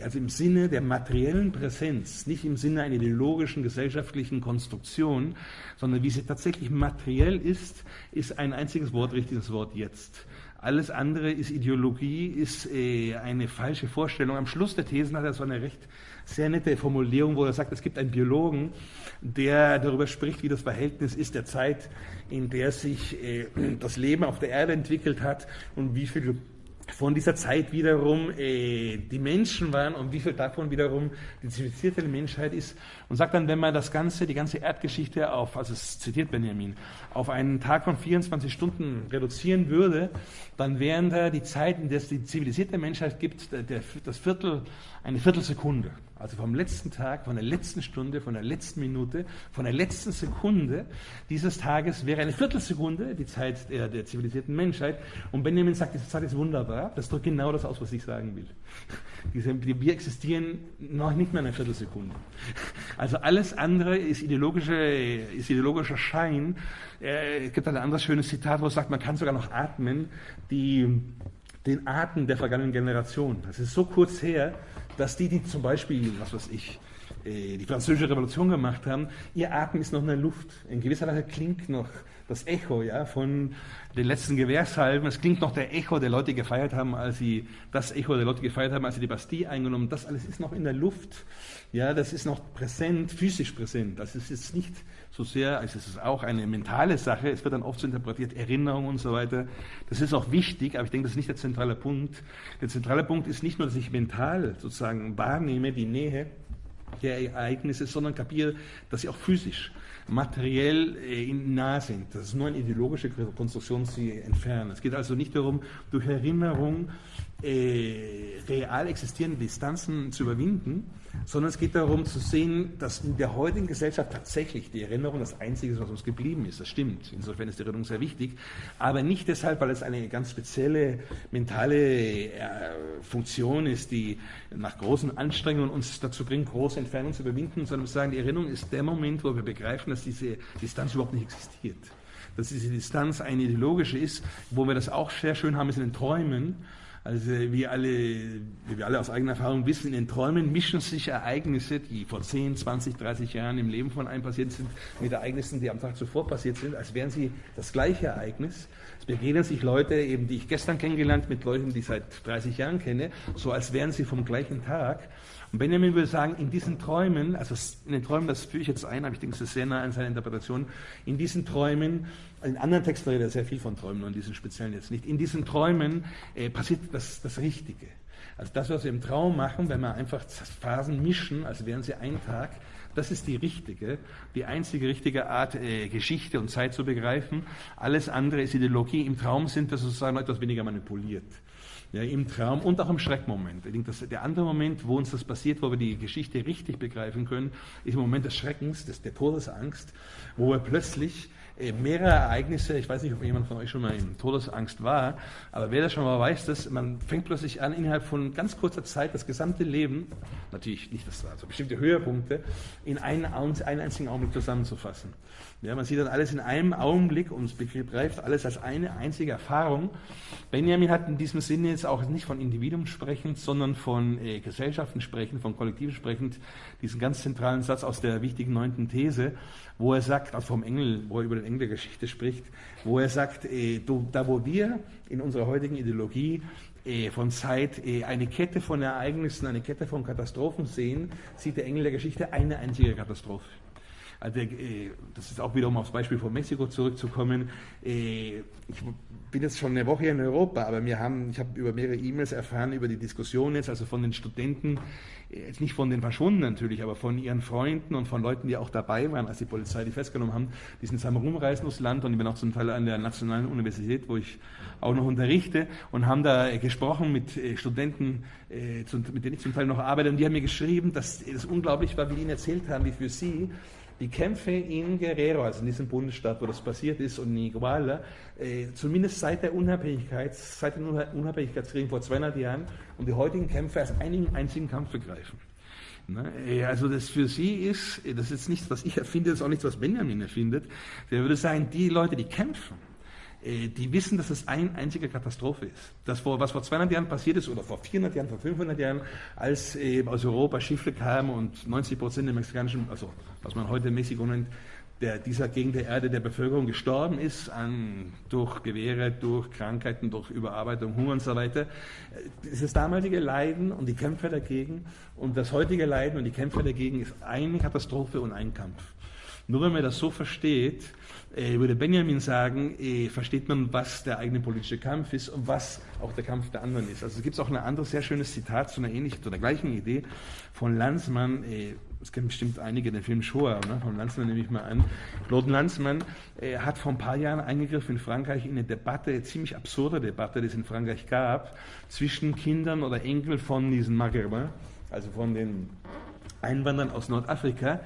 also im Sinne der materiellen Präsenz, nicht im Sinne einer ideologischen gesellschaftlichen Konstruktion, sondern wie sie tatsächlich materiell ist, ist ein einziges Wort richtiges Wort jetzt. Alles andere ist Ideologie, ist äh, eine falsche Vorstellung. Am Schluss der Thesen hat er so eine recht sehr nette Formulierung, wo er sagt, es gibt einen Biologen, der darüber spricht, wie das Verhältnis ist der Zeit, in der sich äh, das Leben auf der Erde entwickelt hat und wie viel von dieser Zeit wiederum äh, die Menschen waren und wie viel davon wiederum die zivilisierte Menschheit ist. Und sagt dann, wenn man das Ganze, die ganze Erdgeschichte auf, also es zitiert Benjamin, auf einen Tag von 24 Stunden reduzieren würde, dann wären da die Zeiten, der es die zivilisierte Menschheit gibt, der, das Viertel, eine Viertelsekunde. also vom letzten Tag, von der letzten Stunde, von der letzten Minute, von der letzten Sekunde dieses Tages wäre eine Viertelsekunde, die Zeit der, der zivilisierten Menschheit. Und Benjamin sagt, diese Zeit ist wunderbar. Das drückt genau das aus, was ich sagen will. Diese, wir existieren noch nicht mehr eine Viertelsekunde. Also alles andere ist, ideologische, ist ideologischer Schein. Äh, es gibt ein anderes schönes Zitat, wo es sagt, man kann sogar noch atmen, die, den Atem der vergangenen Generation. Das ist so kurz her, dass die, die zum Beispiel, was weiß ich, äh, die französische Revolution gemacht haben, ihr Atem ist noch in der Luft. In gewisser Weise klingt noch das Echo ja, von den letzten Gewehrsalben. Es klingt noch der Echo der Leute, gefeiert haben, als sie das Echo der Leute gefeiert haben, als sie die Bastille eingenommen. Das alles ist noch in der Luft. Ja, das ist noch präsent, physisch präsent. Das ist jetzt nicht so sehr, also es ist auch eine mentale Sache. Es wird dann oft so interpretiert, Erinnerung und so weiter. Das ist auch wichtig, aber ich denke, das ist nicht der zentrale Punkt. Der zentrale Punkt ist nicht nur, dass ich mental sozusagen wahrnehme die Nähe der Ereignisse, sondern kapiere, dass sie auch physisch materiell äh, nah sind. Das ist nur eine ideologische Konstruktion, sie entfernen. Es geht also nicht darum, durch Erinnerung äh, real existierende Distanzen zu überwinden, sondern es geht darum zu sehen, dass in der heutigen Gesellschaft tatsächlich die Erinnerung das Einzige ist, was uns geblieben ist. Das stimmt. Insofern ist die Erinnerung sehr wichtig, aber nicht deshalb, weil es eine ganz spezielle mentale äh, Funktion ist, die nach großen Anstrengungen uns dazu bringt, große Entfernungen zu überwinden, sondern wir sagen, die Erinnerung ist der Moment, wo wir begreifen, dass diese Distanz überhaupt nicht existiert. Dass diese Distanz eine ideologische ist, wo wir das auch sehr schön haben, ist in den Träumen also wie, alle, wir alle aus eigener Erfahrung wissen, in den Träumen mischen sich Ereignisse, die vor 10, 20, 30 Jahren im Leben von einem passiert sind, mit Ereignissen, die am Tag zuvor passiert sind, als wären sie das gleiche Ereignis. Es begegnen sich Leute, eben die ich gestern kennengelernt, mit Leuten, die ich seit 30 Jahren kenne, so als wären sie vom gleichen Tag. Und Benjamin würde sagen, in diesen Träumen, also in den Träumen, das führe ich jetzt ein, aber ich denke, es ist sehr nah an seiner Interpretation, in diesen Träumen, in anderen Texten redet er sehr viel von Träumen, und in diesen speziellen jetzt nicht, in diesen Träumen äh, passiert das, das Richtige. Also das, was wir im Traum machen, wenn wir einfach Phasen mischen, als wären sie ein Tag, das ist die richtige, die einzige richtige Art, äh, Geschichte und Zeit zu begreifen. Alles andere ist Ideologie. Im Traum sind wir sozusagen etwas weniger manipuliert ja, im Traum und auch im Schreckmoment. Ich denke, dass der andere Moment, wo uns das passiert, wo wir die Geschichte richtig begreifen können, ist im Moment des Schreckens, des, der Todesangst, wo wir plötzlich mehrere Ereignisse, ich weiß nicht, ob jemand von euch schon mal in Todesangst war, aber wer das schon mal weiß, dass man fängt plötzlich an, innerhalb von ganz kurzer Zeit das gesamte Leben, natürlich nicht das, also bestimmte Höhepunkte, in einen, einen einzigen Augenblick zusammenzufassen. Ja, man sieht dann alles in einem Augenblick und begreift alles als eine einzige Erfahrung. Benjamin hat in diesem Sinne jetzt auch nicht von Individuen sprechend, sondern von äh, Gesellschaften sprechend, von Kollektiven sprechend, diesen ganz zentralen Satz aus der wichtigen neunten These, wo er sagt, also vom Engel, wo er über den Engel der Geschichte spricht, wo er sagt, äh, da wo wir in unserer heutigen Ideologie äh, von Zeit äh, eine Kette von Ereignissen, eine Kette von Katastrophen sehen, sieht der Engel der Geschichte eine einzige Katastrophe. Also, äh, das ist auch wieder, um aufs Beispiel von Mexiko zurückzukommen. Äh, ich bin jetzt schon eine Woche in Europa, aber wir haben, ich habe über mehrere E-Mails erfahren über die Diskussion jetzt, also von den Studenten, äh, jetzt nicht von den Verschwundenen natürlich, aber von ihren Freunden und von Leuten, die auch dabei waren, als die Polizei die festgenommen haben, die sind zusammen rumreisen durchs Land und ich bin auch zum Teil an der Nationalen Universität, wo ich auch noch unterrichte und haben da gesprochen mit Studenten, mit denen ich zum Teil noch arbeite. Und die haben mir geschrieben, dass es unglaublich war, wie die ihnen erzählt haben, wie für sie die Kämpfe in Guerrero, also in diesem Bundesstaat, wo das passiert ist, und in Iguala, äh, zumindest seit der Unabhängigkeit, seit dem Unabhängigkeitskrieg vor 200 Jahren, und die heutigen Kämpfe als einen einzigen Kampf begreifen. Ne? Äh, also das für sie ist, das ist nichts, was ich erfinde, das ist auch nichts, was Benjamin erfindet. Der würde sagen, die Leute, die kämpfen, äh, die wissen, dass es eine einzige Katastrophe ist. Das, was vor 200 Jahren passiert ist, oder vor 400 Jahren, vor 500 Jahren, als aus Europa Schiffe kamen und 90 Prozent der mexikanischen, also was man heute Mexiko nennt, der, dieser Gegend der Erde der Bevölkerung gestorben ist, an, durch Gewehre, durch Krankheiten, durch Überarbeitung, Hunger und so weiter. Das ist damalige Leiden und die Kämpfe dagegen und das heutige Leiden und die Kämpfe dagegen ist eine Katastrophe und ein Kampf. Nur wenn man das so versteht, äh, würde Benjamin sagen, äh, versteht man, was der eigene politische Kampf ist und was auch der Kampf der anderen ist. Also es gibt auch ein anderes sehr schönes Zitat zu einer ähnlichen, zu der gleichen Idee von Lanzmann. Äh, es kennen bestimmt einige den Film Shoah, ne? von Lanzmann nehme ich mal an. Claude Lanzmann äh, hat vor ein paar Jahren eingegriffen in Frankreich in eine Debatte, eine ziemlich absurde Debatte, die es in Frankreich gab, zwischen Kindern oder Enkel von diesen Maghrébins, also von den Einwanderern aus Nordafrika,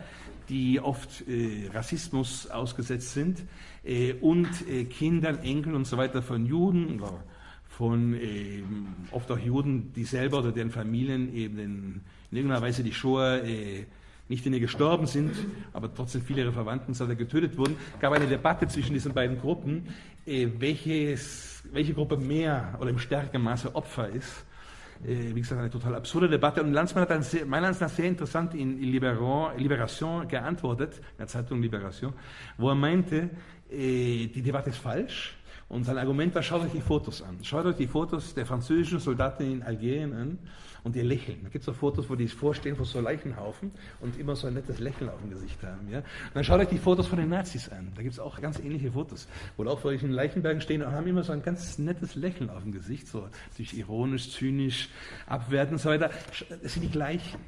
die oft äh, Rassismus ausgesetzt sind äh, und äh, Kindern, Enkeln und so weiter von Juden oder von ähm, oft auch Juden, die selber oder deren Familien eben in, in irgendeiner Weise die Shoah äh, nicht in ihr gestorben sind, aber trotzdem viele ihrer Verwandten so getötet wurden, gab eine Debatte zwischen diesen beiden Gruppen, äh, welches, welche Gruppe mehr oder im stärkeren Maße Opfer ist. Äh, wie gesagt, eine total absurde Debatte. Und Lanzmann hat dann sehr, meiner Ansicht nach sehr interessant in Liberation, Liberation geantwortet, in der Zeitung Liberation, wo er meinte, äh, die Debatte ist falsch. Und sein Argument war, schaut euch die Fotos an. Schaut euch die Fotos der französischen Soldaten in Algerien an und ihr lächeln. Da gibt es so Fotos, wo die vorstehen vor so Leichenhaufen und immer so ein nettes Lächeln auf dem Gesicht haben. Ja? Und dann schaut euch die Fotos von den Nazis an. Da gibt es auch ganz ähnliche Fotos, wo auch vor solchen Leichenbergen stehen und haben immer so ein ganz nettes Lächeln auf dem Gesicht, so sich ironisch, zynisch, abwertend und so weiter. Das sind die gleichen.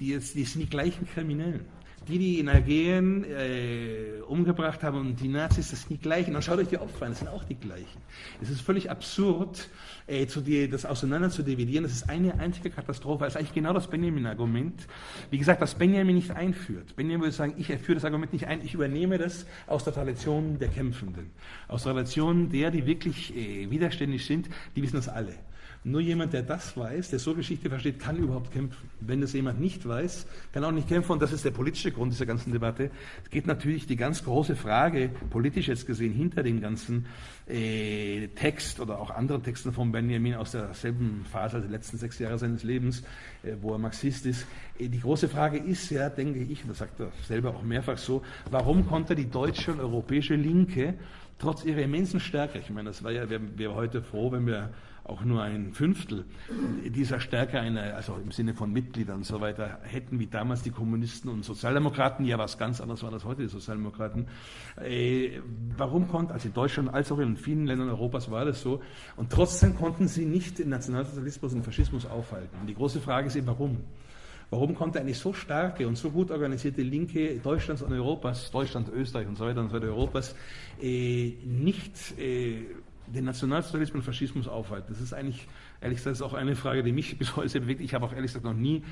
Die, die sind die gleichen Kriminellen die, die in Algerien äh, umgebracht haben und die Nazis, das sind die gleichen. Und schaut euch die Opfer an, das sind auch die gleichen. Es ist völlig absurd, äh, zu die, das auseinander zu dividieren. Das ist eine einzige Katastrophe. Das ist eigentlich genau das Benjamin-Argument. Wie gesagt, was Benjamin nicht einführt. Benjamin würde sagen, ich führe das Argument nicht ein, ich übernehme das aus der Tradition der Kämpfenden. Aus der Tradition der, die wirklich äh, widerständig sind, die wissen das alle. Nur jemand, der das weiß, der so Geschichte versteht, kann überhaupt kämpfen. Wenn das jemand nicht weiß, kann auch nicht kämpfen. Und das ist der politische Grund dieser ganzen Debatte. Es geht natürlich die ganz große Frage, politisch jetzt gesehen, hinter dem ganzen äh, Text oder auch anderen Texten von Benjamin aus derselben Phase, also der letzten sechs Jahre seines Lebens, äh, wo er Marxist ist. Äh, die große Frage ist ja, denke ich, und das sagt er selber auch mehrfach so, warum konnte die deutsche und europäische Linke trotz ihrer immensen Stärke, ich meine, das war ja, wir wären heute froh, wenn wir auch nur ein Fünftel dieser Stärke, eine, also im Sinne von Mitgliedern und so weiter, hätten wie damals die Kommunisten und Sozialdemokraten, ja was ganz anderes waren als heute die Sozialdemokraten. Äh, warum konnten, also in Deutschland als auch in vielen Ländern Europas war das so, und trotzdem konnten sie nicht den Nationalsozialismus und Faschismus aufhalten. Und die große Frage ist eben, warum? Warum konnte eine so starke und so gut organisierte Linke Deutschlands und Europas, Deutschland, Österreich und so weiter und so weiter Europas, äh, nicht äh, den Nationalsozialismus und Faschismus aufhalten. Das ist eigentlich, ehrlich gesagt, auch eine Frage, die mich bis heute bewegt. Ich habe auch ehrlich gesagt noch nie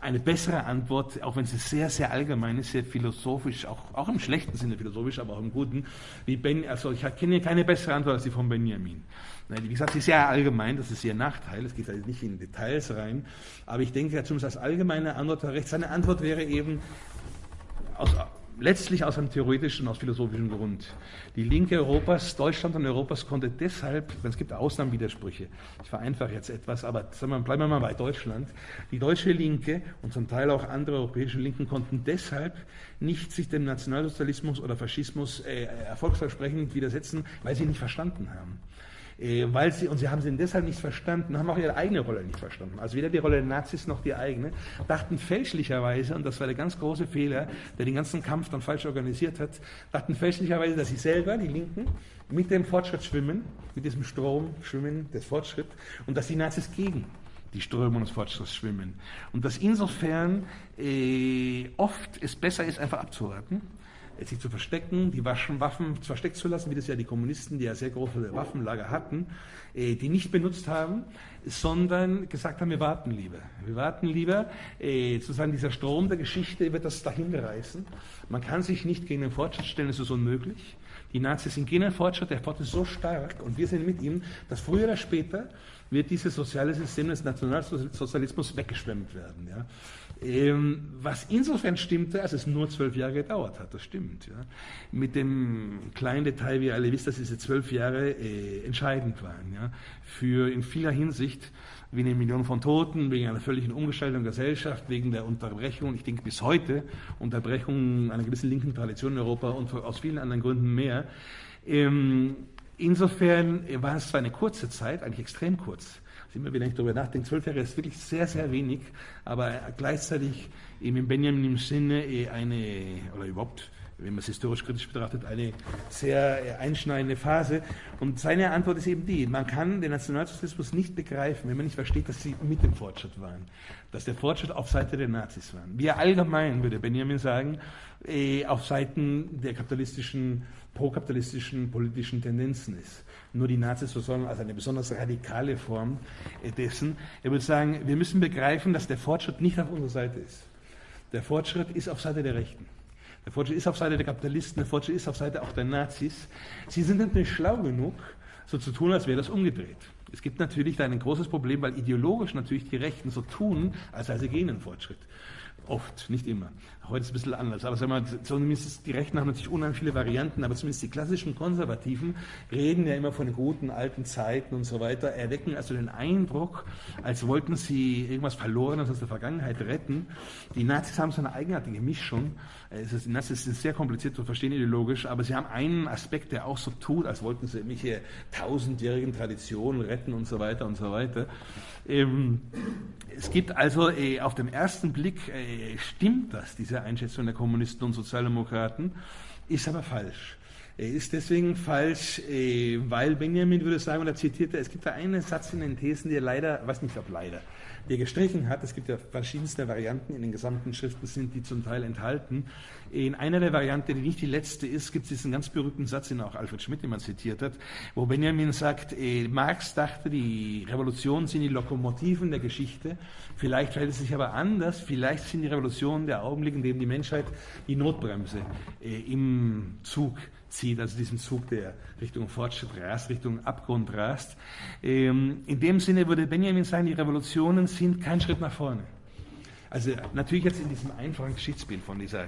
eine bessere Antwort, auch wenn sie sehr, sehr allgemein ist, sehr philosophisch, auch, auch im schlechten Sinne philosophisch, aber auch im guten, wie Ben, also ich kenne keine bessere Antwort als die von Benjamin. Wie gesagt, sie ist sehr allgemein, das ist ihr Nachteil, es geht also nicht in Details rein, aber ich denke, zumindest als allgemeine Antwort recht, seine Antwort wäre eben aus, letztlich aus einem theoretischen, aus philosophischen Grund. Die Linke Europas, Deutschland und Europas konnte deshalb, es gibt Ausnahmenwidersprüche, ich vereinfache jetzt etwas, aber wir, bleiben wir mal bei Deutschland, die deutsche Linke und zum Teil auch andere europäische Linken konnten deshalb nicht sich dem Nationalsozialismus oder Faschismus äh, erfolgsversprechend widersetzen, weil sie nicht verstanden haben. Äh, weil sie, und sie haben sie deshalb nicht verstanden, haben auch ihre eigene Rolle nicht verstanden. Also weder die Rolle der Nazis noch die eigene, dachten fälschlicherweise, und das war der ganz große Fehler, der den ganzen Kampf dann falsch organisiert hat, dachten fälschlicherweise, dass sie selber, die Linken, mit dem Fortschritt schwimmen, mit diesem Strom schwimmen des Fortschritts, und dass die Nazis gegen die Strömung des Fortschritts schwimmen. Und dass insofern äh, oft es besser ist, einfach abzuwarten sich zu verstecken, die Waffen versteckt zu lassen, wie das ja die Kommunisten, die ja sehr große Waffenlager hatten, äh, die nicht benutzt haben, sondern gesagt haben, wir warten lieber. Wir warten lieber, äh, sozusagen dieser Strom der Geschichte wird das dahin reißen. Man kann sich nicht gegen den Fortschritt stellen, es ist unmöglich. Die Nazis sind gegen den Fortschritt, der Fortschritt ist so stark und wir sind mit ihm, dass früher oder später wird dieses soziale System des Nationalsozialismus weggeschwemmt werden. Ja. Ähm, was insofern stimmte, als es nur zwölf Jahre gedauert hat, das stimmt. Ja. Mit dem kleinen Detail, wie ihr alle wisst, dass diese zwölf Jahre äh, entscheidend waren. Ja. Für in vieler Hinsicht, wegen einer Million von Toten, wegen einer völligen Umgestaltung der Gesellschaft, wegen der Unterbrechung, ich denke bis heute, Unterbrechung einer gewissen linken Tradition in Europa und aus vielen anderen Gründen mehr. Ähm, insofern war es zwar eine kurze Zeit, eigentlich extrem kurz, immer wieder, wenn ich darüber nachdenke, zwölf Jahre ist wirklich sehr, sehr wenig, aber gleichzeitig eben in Benjamin im Sinne eh eine, oder überhaupt, wenn man es historisch kritisch betrachtet, eine sehr äh, einschneidende Phase. Und seine Antwort ist eben die, man kann den Nationalsozialismus nicht begreifen, wenn man nicht versteht, dass sie mit dem Fortschritt waren, dass der Fortschritt auf Seite der Nazis war. Wir allgemein, würde Benjamin sagen, eh, auf Seiten der kapitalistischen, prokapitalistischen politischen Tendenzen ist nur die Nazis sondern als eine besonders radikale Form dessen. Er würde sagen, wir müssen begreifen, dass der Fortschritt nicht auf unserer Seite ist. Der Fortschritt ist auf Seite der Rechten. Der Fortschritt ist auf Seite der Kapitalisten, der Fortschritt ist auf Seite auch der Nazis. Sie sind natürlich schlau genug, so zu tun, als wäre das umgedreht. Es gibt natürlich da ein großes Problem, weil ideologisch natürlich die Rechten so tun, als sei sie gegen den Fortschritt. Oft, nicht immer. Heute ist es ein bisschen anders. Aber sagen wir, zumindest die Rechten haben natürlich unheimlich viele Varianten, aber zumindest die klassischen Konservativen reden ja immer von den guten alten Zeiten und so weiter, erwecken also den Eindruck, als wollten sie irgendwas Verlorenes aus der Vergangenheit retten. Die Nazis haben so eine eigenartige Mischung. Es ist, das ist sehr kompliziert zu verstehen ideologisch, aber sie haben einen Aspekt, der auch so tut, als wollten sie irgendwelche tausendjährigen Traditionen retten und so weiter und so weiter. Ähm, es gibt also äh, auf den ersten Blick, äh, stimmt das, diese Einschätzung der Kommunisten und Sozialdemokraten, ist aber falsch. Er ist deswegen falsch, äh, weil Benjamin würde sagen, und er zitierte, es gibt da einen Satz in den Thesen, der leider, weiß nicht ob leider, der gestrichen hat. Es gibt ja verschiedenste Varianten in den gesamten Schriften, sind die zum Teil enthalten. In einer der Varianten, die nicht die letzte ist, gibt es diesen ganz berühmten Satz, den auch Alfred Schmidt immer zitiert hat, wo Benjamin sagt, äh, Marx dachte, die Revolutionen sind die Lokomotiven der Geschichte. Vielleicht verhält es sich aber anders. Vielleicht sind die Revolutionen der Augenblick, in dem die Menschheit die Notbremse äh, im Zug zieht, also diesen Zug, der Richtung Fortschritt rast, Richtung Abgrund rast. Ähm, in dem Sinne würde Benjamin sagen, die Revolutionen sind kein Schritt nach vorne. Also natürlich jetzt in diesem einfachen Geschichtsbild von dieser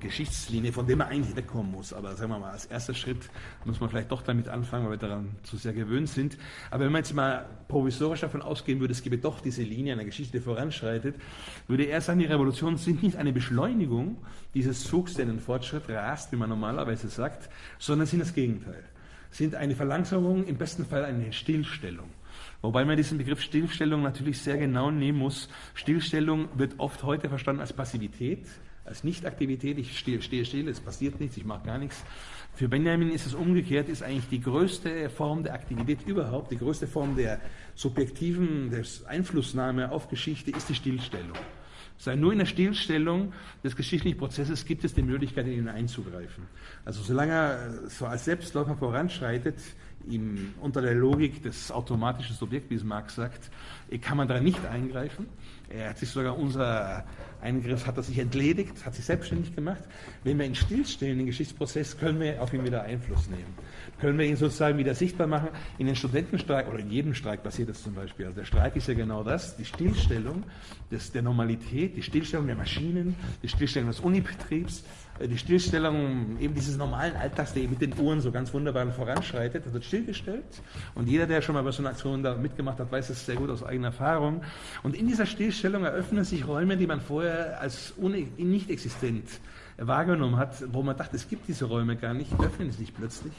Geschichtslinie, von der man eigentlich wegkommen muss. Aber sagen wir mal, als erster Schritt muss man vielleicht doch damit anfangen, weil wir daran zu sehr gewöhnt sind. Aber wenn man jetzt mal provisorisch davon ausgehen würde, es gäbe doch diese Linie einer Geschichte, die voranschreitet, würde er sagen, die Revolutionen sind nicht eine Beschleunigung dieses Zugs, der den Fortschritt rast, wie man normalerweise sagt, sondern sind das Gegenteil. Sind eine Verlangsamung, im besten Fall eine Stillstellung. Wobei man diesen Begriff Stillstellung natürlich sehr genau nehmen muss. Stillstellung wird oft heute verstanden als Passivität als Nichtaktivität, ich stehe, stehe still, es passiert nichts, ich mache gar nichts. Für Benjamin ist es umgekehrt, ist eigentlich die größte Form der Aktivität überhaupt, die größte Form der subjektiven der Einflussnahme auf Geschichte ist die Stillstellung. Sei nur in der Stillstellung des geschichtlichen Prozesses gibt es die Möglichkeit, in ihn einzugreifen. Also solange er so als Selbstläufer voranschreitet, ihm unter der Logik des automatischen Subjekts, wie es Marx sagt, kann man da nicht eingreifen. Er hat sich sogar unser Eingriff, hat er sich entledigt, hat sich selbstständig gemacht. Wenn wir ihn stillstellen, den Geschichtsprozess, können wir auf ihn wieder Einfluss nehmen. Können wir ihn sozusagen wieder sichtbar machen. In den Studentenstreik oder in jedem Streik passiert das zum Beispiel. Also der Streik ist ja genau das, die Stillstellung des, der Normalität, die Stillstellung der Maschinen, die Stillstellung des Unibetriebs, die Stillstellung eben dieses normalen Alltags, der eben mit den Uhren so ganz wunderbar voranschreitet, das wird stillgestellt. Und jeder, der schon mal bei so einer Aktion da mitgemacht hat, weiß das sehr gut aus eigener Erfahrung. Und in dieser Stillstellung eröffnen sich Räume, die man vorher als nicht existent wahrgenommen hat, wo man dachte, es gibt diese Räume gar nicht, öffnen sich plötzlich,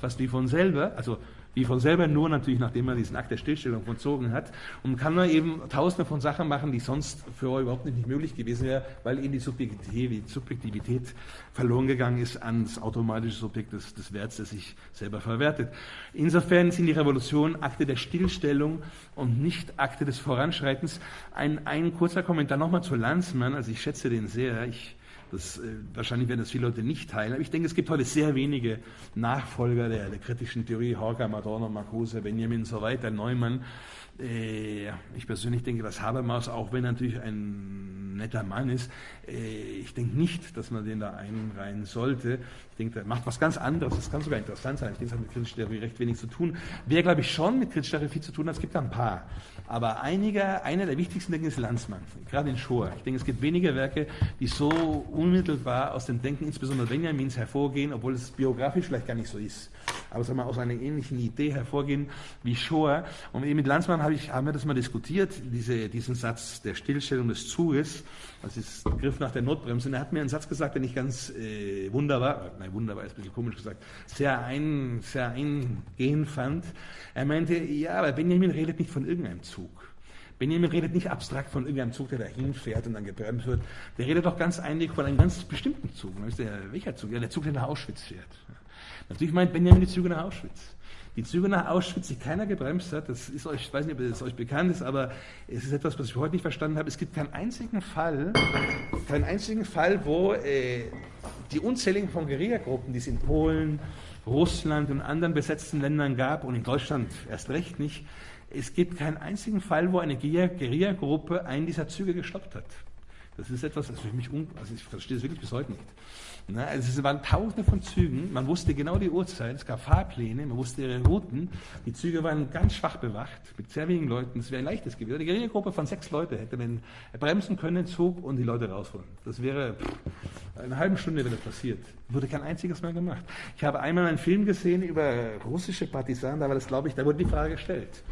fast wie von selber. Also wie von selber nur natürlich, nachdem man diesen Akt der Stillstellung vollzogen hat. Und kann man eben tausende von Sachen machen, die sonst für euch überhaupt nicht möglich gewesen wäre, weil eben die Subjektivität, verloren gegangen ist ans automatische Subjekt des, des Werts, das sich selber verwertet. Insofern sind die Revolutionen Akte der Stillstellung und nicht Akte des Voranschreitens. Ein, ein kurzer Kommentar nochmal zu Lanzmann, also ich schätze den sehr. Ich das, äh, wahrscheinlich werden das viele Leute nicht teilen, aber ich denke, es gibt heute sehr wenige Nachfolger der, der kritischen Theorie, Horkheimer, Adorno, Marcuse, Benjamin und so weiter, Neumann. Äh, ich persönlich denke, dass Habermas, auch wenn er natürlich ein netter Mann ist, äh, ich denke nicht, dass man den da einreihen sollte. Ich denke, der macht was ganz anderes. Das kann sogar interessant sein. Ich denke, es hat mit kritischer Theorie recht wenig zu tun. Wer, glaube ich, schon mit kritischer Theorie viel zu tun hat, es gibt da ein paar. Aber einiger, einer der wichtigsten Denken ist Landsmann, gerade in Schor. Ich denke, es gibt wenige Werke, die so unmittelbar aus dem Denken, insbesondere Benjamins, hervorgehen, obwohl es biografisch vielleicht gar nicht so ist. Aber sagen wir, aus einer ähnlichen Idee hervorgehen wie Schor. Und mit Landsmann habe ich, haben wir das mal diskutiert, diese, diesen Satz der Stillstellung des Zuges, das ist Griff nach der Notbremse. Und er hat mir einen Satz gesagt, den ich ganz äh, wunderbar, nein, wunderbar ist ein bisschen komisch gesagt, sehr, ein, sehr eingehend fand. Er meinte, ja, aber Benjamin redet nicht von irgendeinem Zug. Benjamin redet nicht abstrakt von irgendeinem Zug, der da hinfährt und dann gebremst wird. Der redet doch ganz eindeutig von einem ganz bestimmten Zug. Der, welcher Zug? Ja, der Zug, der nach Auschwitz fährt. Natürlich meint Benjamin die Züge nach Auschwitz. Die Züge nach Auschwitz, die keiner gebremst hat, das ist euch, ich weiß nicht, ob es euch bekannt ist, aber es ist etwas, was ich heute nicht verstanden habe. Es gibt keinen einzigen Fall, keinen einzigen Fall, wo äh, die unzähligen von Guerillagruppen, die es in Polen, Russland und anderen besetzten Ländern gab und in Deutschland erst recht nicht, es gibt keinen einzigen Fall, wo eine Guerillagruppe einen dieser Züge gestoppt hat. Das ist etwas, das für mich, un also ich verstehe es wirklich bis heute nicht. Na, also es waren tausende von Zügen, man wusste genau die Uhrzeit, es gab Fahrpläne, man wusste ihre Routen, die Züge waren ganz schwach bewacht, mit sehr wenigen Leuten, es wäre ein leichtes gewesen. Eine geringe Gruppe von sechs Leuten hätte man bremsen können, Zug und die Leute rausholen. Das wäre pff, eine halbe Stunde, wenn das passiert. Wurde kein einziges Mal gemacht. Ich habe einmal einen Film gesehen über russische Partisanen, da war das, glaube ich, da wurde die Frage gestellt.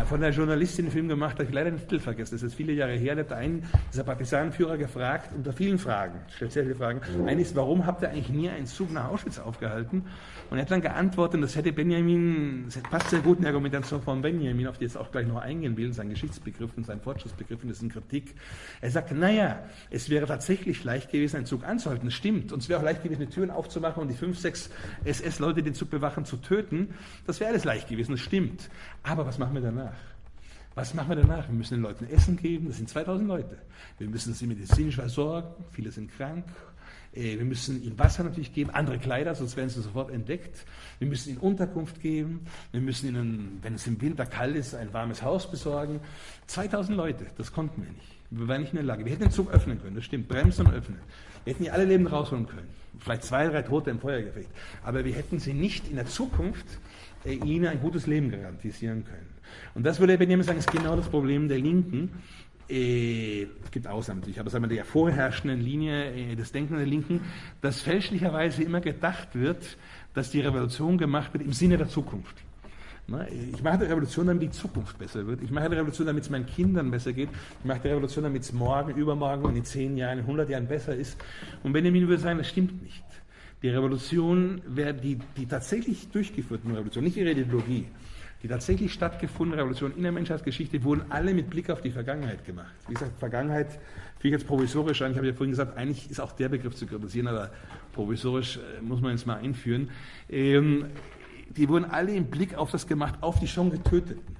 Äh, von der Journalistin einen Film gemacht, habe ich leider den Titel vergessen, das ist viele Jahre her, da hat einen dieser Partisanenführer gefragt, unter vielen Fragen, stellt sehr viele Fragen. Eine ist, warum habt ihr eigentlich nie einen Zug nach Auschwitz aufgehalten? Und er hat dann geantwortet, das hätte Benjamin, das passt sehr gut in der Argumentation von Benjamin, auf die jetzt auch gleich noch eingehen will, sein Geschichtsbegriff und sein Fortschrittsbegriff in diesen Kritik. Er sagte, naja, es wäre tatsächlich leicht gewesen, einen Zug anzuhalten, das stimmt. Und es wäre auch leicht gewesen, Türen aufzumachen und die fünf, sechs SS-Leute, die Zug bewachen, zu töten. Das wäre alles leicht gewesen, das stimmt. Aber was machen wir danach? Was machen wir danach? Wir müssen den Leuten Essen geben, das sind 2000 Leute. Wir müssen sie medizinisch versorgen, viele sind krank. Äh, wir müssen ihnen Wasser natürlich geben, andere Kleider, sonst werden sie sofort entdeckt. Wir müssen ihnen Unterkunft geben. Wir müssen ihnen, wenn es im Winter kalt ist, ein warmes Haus besorgen. 2000 Leute, das konnten wir nicht. Wir waren nicht in der Lage. Wir hätten den Zug öffnen können, das stimmt, bremsen und öffnen. Wir hätten die alle Leben rausholen können. Vielleicht zwei, drei Tote im Feuergefecht. Aber wir hätten sie nicht in der Zukunft äh, ihnen ein gutes Leben garantisieren können. Und das würde Benjamin sagen, ist genau das Problem der Linken. Äh, es gibt Ausnahmen natürlich, aber sagen wir der vorherrschenden Linie äh, des Denkens der Linken, dass fälschlicherweise immer gedacht wird, dass die Revolution gemacht wird im Sinne der Zukunft. Ich mache die Revolution, damit die Zukunft besser wird. Ich mache die Revolution, damit es meinen Kindern besser geht. Ich mache die Revolution, damit es morgen, übermorgen und in zehn Jahren, in 100 Jahren besser ist. Und Benjamin würde sagen, das stimmt nicht. Die Revolution, die, die tatsächlich durchgeführten Revolution, nicht ihre Ideologie, die tatsächlich stattgefundene Revolution in der Menschheitsgeschichte wurden alle mit Blick auf die Vergangenheit gemacht. Wie gesagt, Vergangenheit finde ich jetzt provisorisch an. Ich habe ja vorhin gesagt, eigentlich ist auch der Begriff zu kritisieren, aber provisorisch äh, muss man jetzt mal einführen. Ähm, die wurden alle im Blick auf das gemacht, auf die schon Getöteten.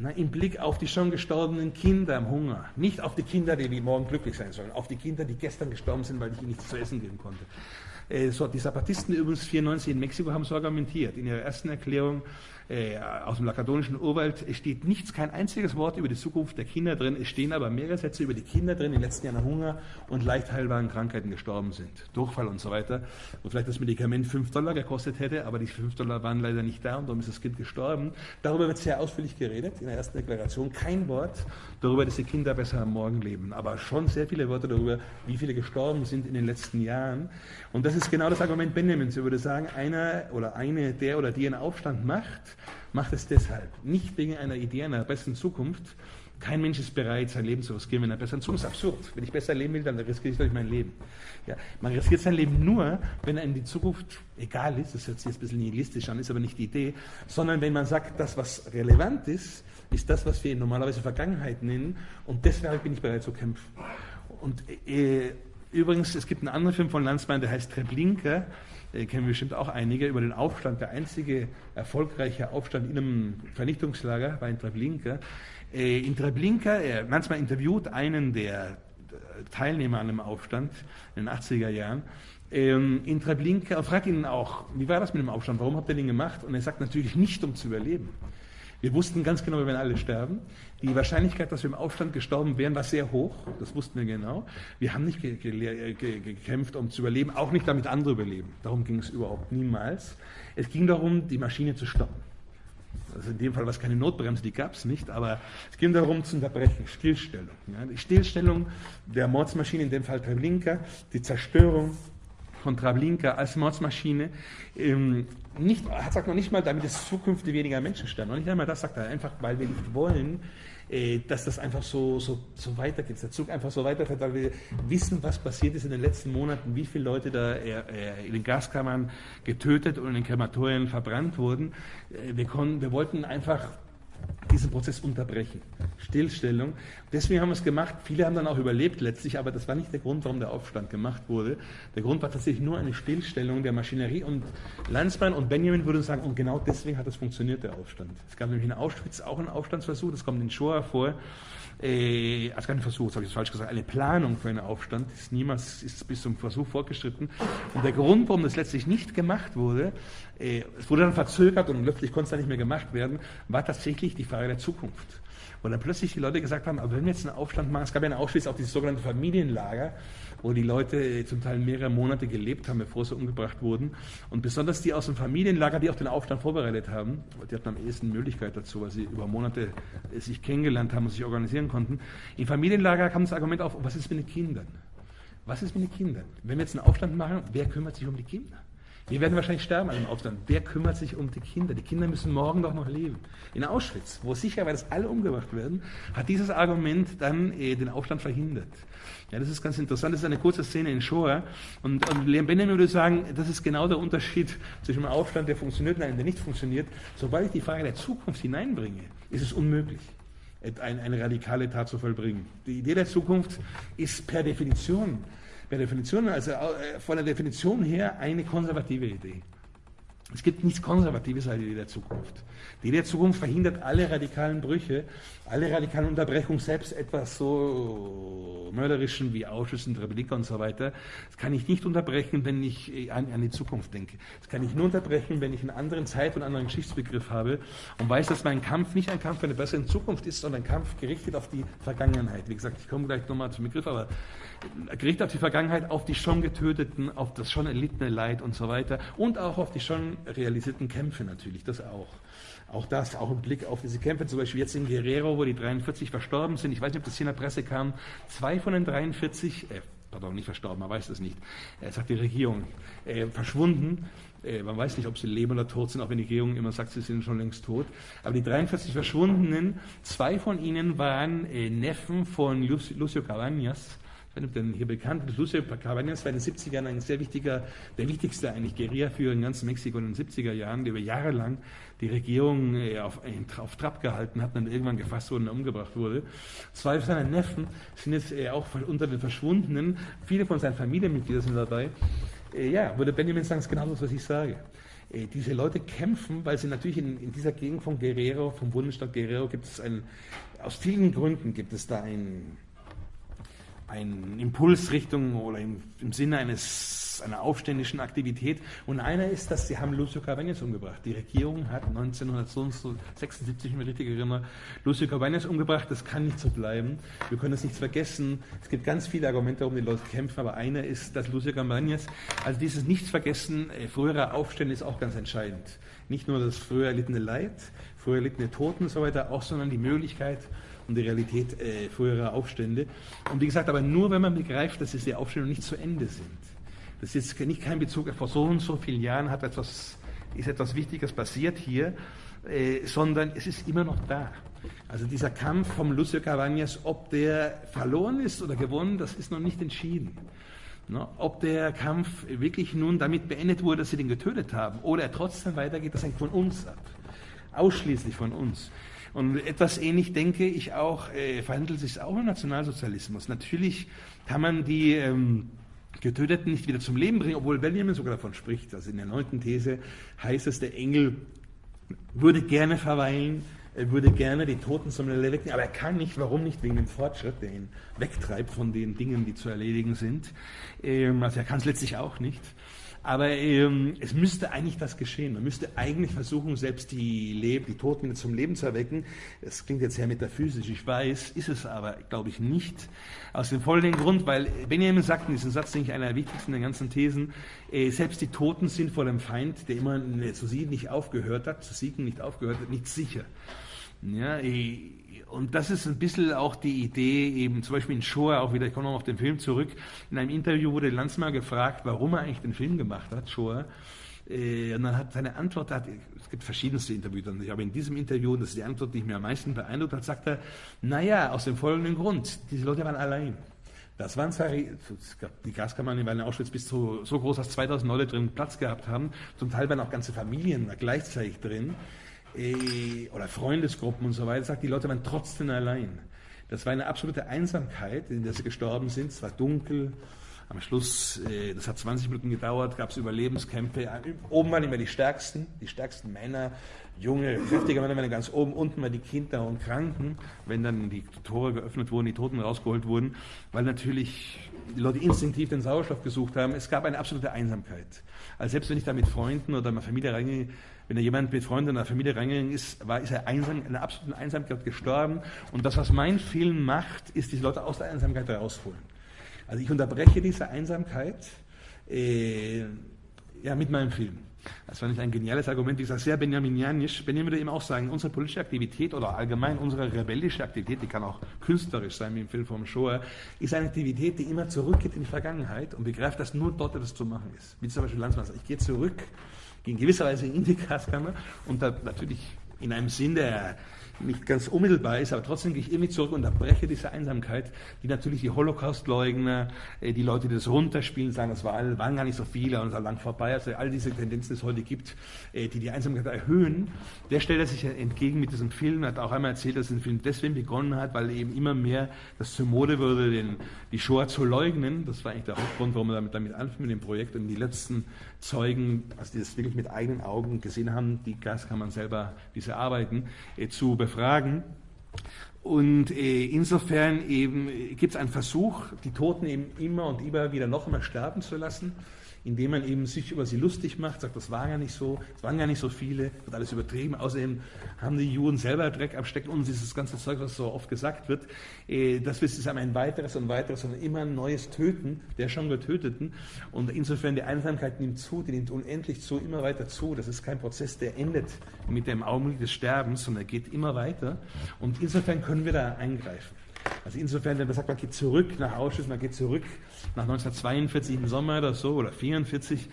Na, Im Blick auf die schon gestorbenen Kinder im Hunger. Nicht auf die Kinder, die morgen glücklich sein sollen, auf die Kinder, die gestern gestorben sind, weil ich ihnen nichts zu essen geben konnte. Äh, so, die Zapatisten übrigens 94 in Mexiko haben so argumentiert. In ihrer ersten Erklärung äh, aus dem lakadonischen Urwald steht nichts, kein einziges Wort über die Zukunft der Kinder drin. Es stehen aber mehrere Sätze über die Kinder drin, die in den letzten Jahren Hunger und leicht heilbaren Krankheiten gestorben sind. Durchfall und so weiter. Und vielleicht das Medikament 5 Dollar gekostet hätte, aber die 5 Dollar waren leider nicht da und darum ist das Kind gestorben. Darüber wird sehr ausführlich geredet in der ersten Deklaration. Kein Wort darüber, dass die Kinder besser am Morgen leben, aber schon sehr viele Worte darüber, wie viele gestorben sind in den letzten Jahren. Und das ist genau das Argument Benjamins. Er würde sagen, einer oder eine, der oder die einen Aufstand macht, macht es deshalb. Nicht wegen einer Idee einer besseren Zukunft. Kein Mensch ist bereit, sein Leben zu riskieren, wenn er besser Zukunft ist. absurd. Wenn ich besser leben will, dann riskiere ich durch mein Leben. Ja, man riskiert sein Leben nur, wenn einem die Zukunft egal ist. Das hört sich jetzt ein bisschen nihilistisch an, ist aber nicht die Idee. Sondern wenn man sagt, das, was relevant ist, ist das, was wir normalerweise Vergangenheit nennen. Und deshalb bin ich bereit zu kämpfen. Und äh, übrigens, es gibt einen anderen Film von Landsmann, der heißt Treblinka äh, kennen bestimmt auch einige, über den Aufstand, der einzige erfolgreiche Aufstand in einem Vernichtungslager war in Treblinka. Äh, in Treblinka, er manchmal interviewt einen der Teilnehmer an einem Aufstand in den 80er Jahren, ähm, in Treblinka fragt ihn auch, wie war das mit dem Aufstand, warum habt ihr den gemacht? Und er sagt natürlich nicht, um zu überleben. Wir wussten ganz genau, wir werden alle sterben. Die Wahrscheinlichkeit, dass wir im Aufstand gestorben wären, war sehr hoch. Das wussten wir genau. Wir haben nicht ge ge ge gekämpft, um zu überleben, auch nicht damit andere überleben. Darum ging es überhaupt niemals. Es ging darum, die Maschine zu stoppen. Also in dem Fall war es keine Notbremse, die gab es nicht, aber es ging darum zu unterbrechen, Stillstellung. Ja, die Stillstellung der Mordsmaschine, in dem Fall Treblinka, die Zerstörung von Treblinka als Mordsmaschine, ähm, nicht, sagt noch nicht mal, damit es zukünftig weniger Menschen sterben. Und nicht einmal das sagt er, einfach weil wir nicht wollen, äh, dass das einfach so, so, so weitergeht, der Zug einfach so weiterfährt, weil wir wissen, was passiert ist in den letzten Monaten, wie viele Leute da äh, äh, in den Gaskammern getötet und in den Krematorien verbrannt wurden. Wir, konnten, wir wollten einfach diesen Prozess unterbrechen. Stillstellung. Deswegen haben wir es gemacht. Viele haben dann auch überlebt letztlich, aber das war nicht der Grund, warum der Aufstand gemacht wurde. Der Grund war tatsächlich nur eine Stillstellung der Maschinerie. Und Landsmann und Benjamin würden sagen, und genau deswegen hat es funktioniert, der Aufstand. Es gab nämlich in Auschwitz auch einen Aufstandsversuch, das kommt in Shoah vor. Äh, also kein Versuch, das habe ich falsch gesagt, eine Planung für einen Aufstand ist niemals ist bis zum Versuch fortgeschritten. Und der Grund, warum das letztlich nicht gemacht wurde, äh, es wurde dann verzögert und letztlich konnte es dann nicht mehr gemacht werden, war tatsächlich die Frage der Zukunft. wo dann plötzlich die Leute gesagt haben, aber wenn wir jetzt einen Aufstand machen, es gab ja in Auschwitz auch dieses sogenannte Familienlager, wo die Leute zum Teil mehrere Monate gelebt haben, bevor sie umgebracht wurden. Und besonders die aus dem Familienlager, die auch den Aufstand vorbereitet haben, die hatten am ehesten Möglichkeit dazu, weil sie über Monate sich kennengelernt haben und sich organisieren konnten. Im Familienlager kam das Argument auf, was ist mit den Kindern? Was ist mit den Kindern? Wenn wir jetzt einen Aufstand machen, wer kümmert sich um die Kinder? Wir werden wahrscheinlich sterben an dem Aufstand. Wer kümmert sich um die Kinder? Die Kinder müssen morgen doch noch leben. In Auschwitz, wo sicher, weil das alle umgebracht werden, hat dieses Argument dann äh, den Aufstand verhindert. Ja, das ist ganz interessant. Das ist eine kurze Szene in Shoah. Und, und Leon Benjamin würde sagen, das ist genau der Unterschied zwischen einem Aufstand, der funktioniert und einem, der nicht funktioniert. Sobald ich die Frage der Zukunft hineinbringe, ist es unmöglich eine, eine radikale Tat zu vollbringen. Die Idee der Zukunft ist per Definition per Definition, also äh, von der Definition her eine konservative Idee. Es gibt nichts Konservatives als die Idee der Zukunft. Die Idee der Zukunft verhindert alle radikalen Brüche, alle radikalen Unterbrechungen, selbst etwas so mörderischen wie Ausschuss und Republik und so weiter. Das kann ich nicht unterbrechen, wenn ich äh, an, an, die Zukunft denke. Das kann ich nur unterbrechen, wenn ich einen anderen Zeit- und anderen Geschichtsbegriff habe und weiß, dass mein Kampf nicht ein Kampf für eine bessere Zukunft ist, sondern ein Kampf gerichtet auf die Vergangenheit. Wie gesagt, ich komme gleich nochmal zum Begriff, aber gerichtet auf die Vergangenheit, auf die schon Getöteten, auf das schon erlittene Leid und so weiter und auch auf die schon realisierten Kämpfe natürlich, das auch. Auch das, auch im Blick auf diese Kämpfe, zum Beispiel jetzt in Guerrero, wo die 43 verstorben sind. Ich weiß nicht, ob das hier in der Presse kam. Zwei von den 43, äh, pardon, nicht verstorben, man weiß das nicht, äh, sagt die Regierung, äh, verschwunden. Äh, man weiß nicht, ob sie leben oder tot sind, auch wenn die Regierung immer sagt, sie sind schon längst tot. Aber die 43 Verschwundenen, zwei von ihnen waren äh, Neffen von Lucio Cabañas, denn hier bekannt, Lucio Cabañas war in den 70ern ein sehr wichtiger, der wichtigste eigentlich Guerillaführer in ganz Mexiko in den 70er Jahren, der über Jahre lang die Regierung äh, auf, auf Trab gehalten hat und dann irgendwann gefasst wurde und umgebracht wurde. Zwei seiner Neffen sind jetzt äh, auch unter den Verschwundenen. Viele von seinen Familienmitgliedern sind dabei. Äh, ja, würde Benjamin sagen, ist genau das, was ich sage diese Leute kämpfen, weil sie natürlich in, in, dieser Gegend von Guerrero, vom Bundesstaat Guerrero, gibt es ein, aus vielen Gründen gibt es da ein, ein Impulsrichtung oder im, im Sinne eines, einer aufständischen Aktivität. Und einer ist, dass sie haben Lucio Cabañas umgebracht. Die Regierung hat 1976, wenn ich richtig erinnere, Lucio Cabañas umgebracht. Das kann nicht so bleiben. Wir können das nicht vergessen. Es gibt ganz viele Argumente, warum die Leute kämpfen, aber einer ist, dass Lucio Cabañas, also dieses Nichtsvergessen äh, früherer Aufstände ist auch ganz entscheidend. Nicht nur das früher erlittene Leid, früher erlittene Toten und so weiter, auch, sondern die Möglichkeit, und die Realität äh, früherer Aufstände. Und wie gesagt, aber nur wenn man begreift, dass diese Aufstände nicht zu Ende sind. Das ist jetzt nicht kein Bezug, vor so und so vielen Jahren hat etwas, ist etwas Wichtiges passiert hier, äh, sondern es ist immer noch da. Also dieser Kampf vom Lucio Cabañas, ob der verloren ist oder gewonnen, das ist noch nicht entschieden. No, ob der Kampf wirklich nun damit beendet wurde, dass sie den getötet haben, oder er trotzdem weitergeht, das hängt von uns ab. Ausschließlich von uns. Und etwas ähnlich denke ich auch, äh, verhandelt sich auch im Nationalsozialismus. Natürlich kann man die ähm, Getöteten nicht wieder zum Leben bringen, obwohl Benjamin sogar davon spricht. Also in der neunten These heißt es, der Engel würde gerne verweilen, er würde gerne die Toten zum Leben wecken, aber er kann nicht. Warum nicht? Wegen dem Fortschritt, der ihn wegtreibt von den Dingen, die zu erledigen sind. Ähm, also er kann es letztlich auch nicht. Aber ähm, es müsste eigentlich das geschehen. Man müsste eigentlich versuchen, selbst die, Leb die Toten wieder zum Leben zu erwecken. Das klingt jetzt sehr metaphysisch, ich weiß, ist es aber, glaube ich, nicht. Aus dem folgenden Grund, weil Benjamin sagt in diesem Satz, denke ich, einer der wichtigsten der ganzen Thesen, äh, selbst die Toten sind vor dem Feind, der immer zu siegen nicht aufgehört hat, zu siegen nicht aufgehört hat, nicht sicher. Ja, und das ist ein bisschen auch die Idee, eben zum Beispiel in Shoah, auch wieder, ich komme noch auf den Film zurück, in einem Interview wurde Lanzmann gefragt, warum er eigentlich den Film gemacht hat, Shoah. Äh, und dann hat seine Antwort, hat, es gibt verschiedenste Interviews, aber in diesem Interview, das ist die Antwort, die mich am meisten beeindruckt hat, sagt er, naja, aus dem folgenden Grund, diese Leute waren allein. Das waren zwar, die Gaskammern waren in Auschwitz bis zu, so groß, dass 2000 Leute drin Platz gehabt haben. Zum Teil waren auch ganze Familien gleichzeitig drin oder Freundesgruppen und so weiter, sagt, die Leute waren trotzdem allein. Das war eine absolute Einsamkeit, in der sie gestorben sind. Es war dunkel, Am Schluss, äh, das hat 20 Minuten gedauert, gab es Überlebenskämpfe. Oben waren immer die Stärksten, die stärksten Männer, junge, kräftige Männer waren ganz oben, unten waren die Kinder und Kranken, wenn dann die Tore geöffnet wurden, die Toten rausgeholt wurden, weil natürlich die Leute instinktiv den Sauerstoff gesucht haben. Es gab eine absolute Einsamkeit. Also selbst wenn ich da mit Freunden oder meiner Familie reingehe, wenn da jemand mit Freunden in der Familie reingegangen ist, war, ist er einsam, in einer absoluten Einsamkeit gestorben. Und das, was mein Film macht, ist, diese Leute aus der Einsamkeit herausholen. Also ich unterbreche diese Einsamkeit äh, ja, mit meinem Film. Das fand ich ein geniales Argument, wie gesagt, sehr benjaminianisch. Benjamin würde eben auch sagen, unsere politische Aktivität oder allgemein unsere rebellische Aktivität, die kann auch künstlerisch sein, wie im Film vom Shoah, ist eine Aktivität, die immer zurückgeht in die Vergangenheit und begreift, dass nur dort etwas zu machen ist. Wie zum Beispiel Landsmann sagt, ich gehe zurück in gewisser Weise in die Gaskammer und da natürlich in einem Sinn, der nicht ganz unmittelbar ist, aber trotzdem gehe ich irgendwie zurück und unterbreche diese Einsamkeit, die natürlich die Holocaust-Leugner, äh, die Leute, die das runterspielen, sagen, das war, waren gar nicht so viele und es war lang vorbei, also all diese Tendenzen, die es heute gibt, äh, die die Einsamkeit erhöhen, der stellt er sich entgegen mit diesem Film, hat auch einmal erzählt, dass der Film deswegen begonnen hat, weil eben immer mehr das zur Mode würde, den, die Shoah zu leugnen, das war eigentlich der Hauptgrund, warum er damit, damit anfing mit dem Projekt. Und die letzten Zeugen, also die das wirklich mit eigenen Augen gesehen haben, die Gaskammern selber, diese Arbeiten, äh, zu befragen. Und äh, insofern äh, gibt es einen Versuch, die Toten eben immer und immer wieder noch einmal sterben zu lassen indem man eben sich über sie lustig macht, sagt, das war ja nicht so, es waren ja nicht so viele, wird alles übertrieben. Außerdem haben die Juden selber Dreck am Stecken und dieses ganze Zeug, was so oft gesagt wird, äh, das ist ein weiteres und weiteres und immer ein neues Töten der schon Getöteten. Und insofern die Einsamkeit nimmt zu, die nimmt unendlich zu, immer weiter zu. Das ist kein Prozess, der endet mit dem Augenblick des Sterbens, sondern er geht immer weiter. Und insofern können wir da eingreifen. Also insofern, wenn man sagt, man geht zurück nach Auschwitz, man geht zurück nach 1942 im Sommer oder so, oder 1944,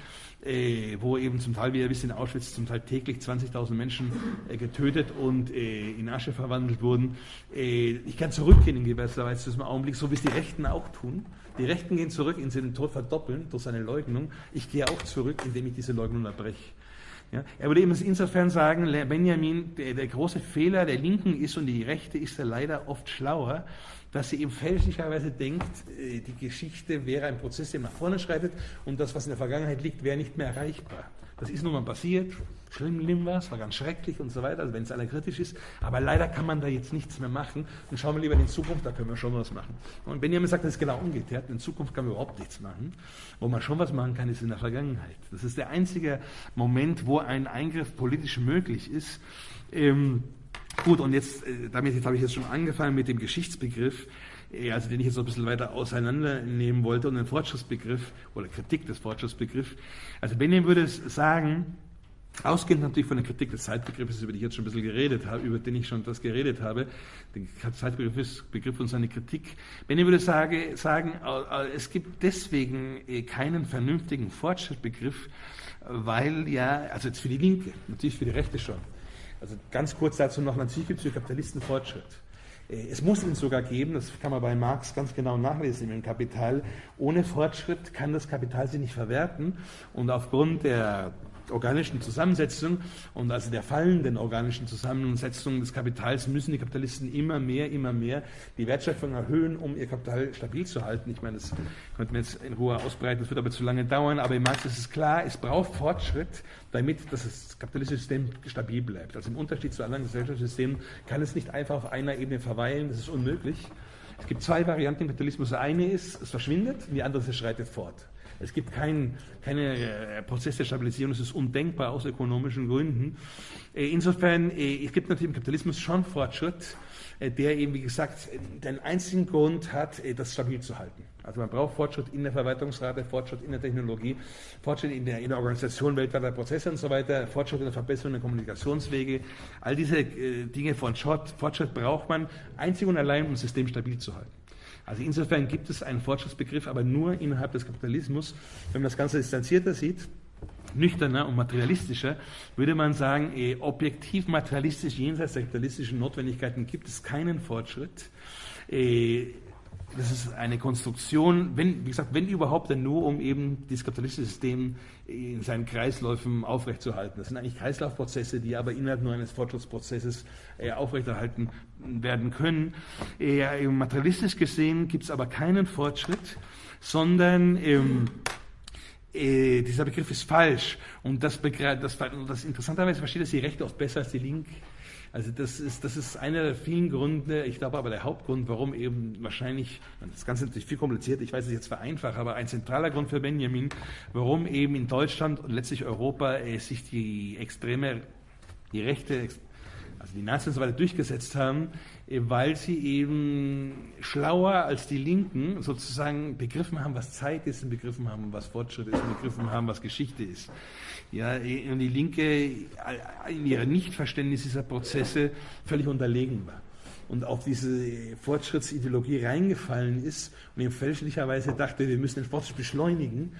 äh, wo eben zum Teil, wie ihr wisst, in Auschwitz zum Teil täglich 20.000 Menschen äh, getötet und äh, in Asche verwandelt wurden. Äh, ich kann zurückgehen in gewisser Weise zu diesem Augenblick, so wie es die Rechten auch tun. Die Rechten gehen zurück, indem sie den Tod verdoppeln durch seine Leugnung. Ich gehe auch zurück, indem ich diese Leugnung erbreche. Ja, er würde eben insofern sagen, Benjamin, der, der, große Fehler der Linken ist und die Rechte ist er leider oft schlauer, dass sie eben fälschlicherweise denkt, äh, die Geschichte wäre ein Prozess, der nach vorne schreitet und das, was in der Vergangenheit liegt, wäre nicht mehr erreichbar. Das ist nun mal passiert, schlimm war es, war ganz schrecklich und so weiter, also wenn es aller kritisch ist, aber leider kann man da jetzt nichts mehr machen und schauen wir lieber in Zukunft, da können wir schon was machen. Und Benjamin sagt, das ist genau umgekehrt, in Zukunft kann man überhaupt nichts machen. Wo man schon was machen kann, ist in der Vergangenheit. Das ist der einzige Moment, wo ein Eingriff politisch möglich ist. Ähm, Gut, und jetzt, äh, damit jetzt habe ich jetzt schon angefangen mit dem Geschichtsbegriff, äh, also den ich jetzt noch ein bisschen weiter auseinandernehmen wollte und den Fortschrittsbegriff oder Kritik des Fortschrittsbegriffs. Also Benjamin würde sagen, ausgehend natürlich von der Kritik des Zeitbegriffes, über den ich jetzt schon ein bisschen geredet habe, über den ich schon das geredet habe, der Zeitbegriff Begriff und seine Kritik. Benjamin würde sage, sagen, es gibt deswegen äh, keinen vernünftigen Fortschrittsbegriff, weil ja, also jetzt für die Linke, natürlich für die Rechte schon, also ganz kurz dazu noch, natürlich gibt es für Kapitalisten Fortschritt. Äh, es muss ihn sogar geben, das kann man bei Marx ganz genau nachlesen im Kapital. Ohne Fortschritt kann das Kapital sich nicht verwerten und aufgrund der organischen Zusammensetzung und also der fallenden organischen Zusammensetzung des Kapitals müssen die Kapitalisten immer mehr, immer mehr die Wertschöpfung erhöhen, um ihr Kapital stabil zu halten. Ich meine, das könnte man jetzt in Ruhe ausbreiten, das wird aber zu lange dauern, aber im Marx ist es klar, es braucht Fortschritt, damit das kapitalistische System stabil bleibt. Also im Unterschied zu anderen Gesellschaftssystemen kann es nicht einfach auf einer Ebene verweilen, das ist unmöglich. Es gibt zwei Varianten im Kapitalismus. Eine ist, es verschwindet, die andere ist, es schreitet fort. Es gibt keinen keine äh, Prozess der Stabilisierung, es ist undenkbar aus ökonomischen Gründen. Äh, insofern, äh, es gibt natürlich im Kapitalismus schon Fortschritt, der eben, wie gesagt, den einzigen Grund hat, das stabil zu halten. Also man braucht Fortschritt in der Verwaltungsrate, Fortschritt in der Technologie, Fortschritt in der, in der Organisation weltweiter Prozesse und so weiter, Fortschritt in der Verbesserung der Kommunikationswege. All diese Dinge von Fortschritt braucht man einzig und allein, um das System stabil zu halten. Also insofern gibt es einen Fortschrittsbegriff, aber nur innerhalb des Kapitalismus. Wenn man das Ganze distanzierter sieht, nüchterner und materialistischer, würde man sagen, eh, objektiv materialistisch jenseits der kapitalistischen Notwendigkeiten gibt es keinen Fortschritt. Eh, das ist eine Konstruktion, wenn, wie gesagt, wenn überhaupt, dann nur, um eben das kapitalistische System in seinen Kreisläufen aufrechtzuerhalten. Das sind eigentlich Kreislaufprozesse, die aber innerhalb nur eines Fortschrittsprozesses äh, aufrechterhalten werden können. Äh, materialistisch gesehen gibt es aber keinen Fortschritt, sondern ähm, äh, dieser Begriff ist falsch. Und das, das, das interessanterweise versteht das die Rechte oft besser als die Linke. Also das ist, das ist einer der vielen Gründe, ich glaube aber der Hauptgrund, warum eben wahrscheinlich, das Ganze ist natürlich viel kompliziert, ich weiß es jetzt vereinfacht, aber ein zentraler Grund für Benjamin, warum eben in Deutschland und letztlich Europa äh, sich die extreme, die rechte also die Nazis weiter durchgesetzt haben, äh, weil sie eben schlauer als die Linken sozusagen begriffen haben, was Zeit ist und begriffen haben, was Fortschritt ist und begriffen haben, was Geschichte ist. Ja, äh, und die Linke äh, in ihrem Nichtverständnis dieser Prozesse völlig unterlegen war und auf diese Fortschrittsideologie reingefallen ist und eben fälschlicherweise dachte, wir müssen den Fortschritt beschleunigen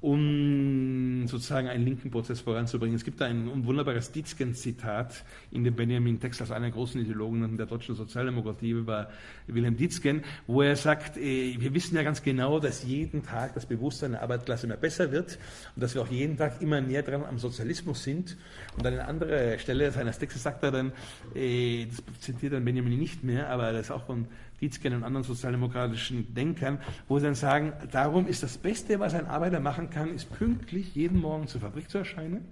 um sozusagen einen linken Prozess voranzubringen. Es gibt ein wunderbares Dietzgen-Zitat in dem Benjamin-Text aus einer großen Ideologen der deutschen Sozialdemokratie über Wilhelm Dietzgen, wo er sagt, äh, wir wissen ja ganz genau, dass jeden Tag das Bewusstsein der Arbeiterklasse immer besser wird und dass wir auch jeden Tag immer näher dran am Sozialismus sind. Und an einer anderen Stelle seines Textes sagt er dann, äh, das zitiert dann Benjamin nicht mehr, aber das ist auch von Dietzken und anderen sozialdemokratischen Denkern, wo sie dann sagen, darum ist das Beste, was ein Arbeiter machen kann, ist pünktlich jeden Morgen zur Fabrik zu erscheinen,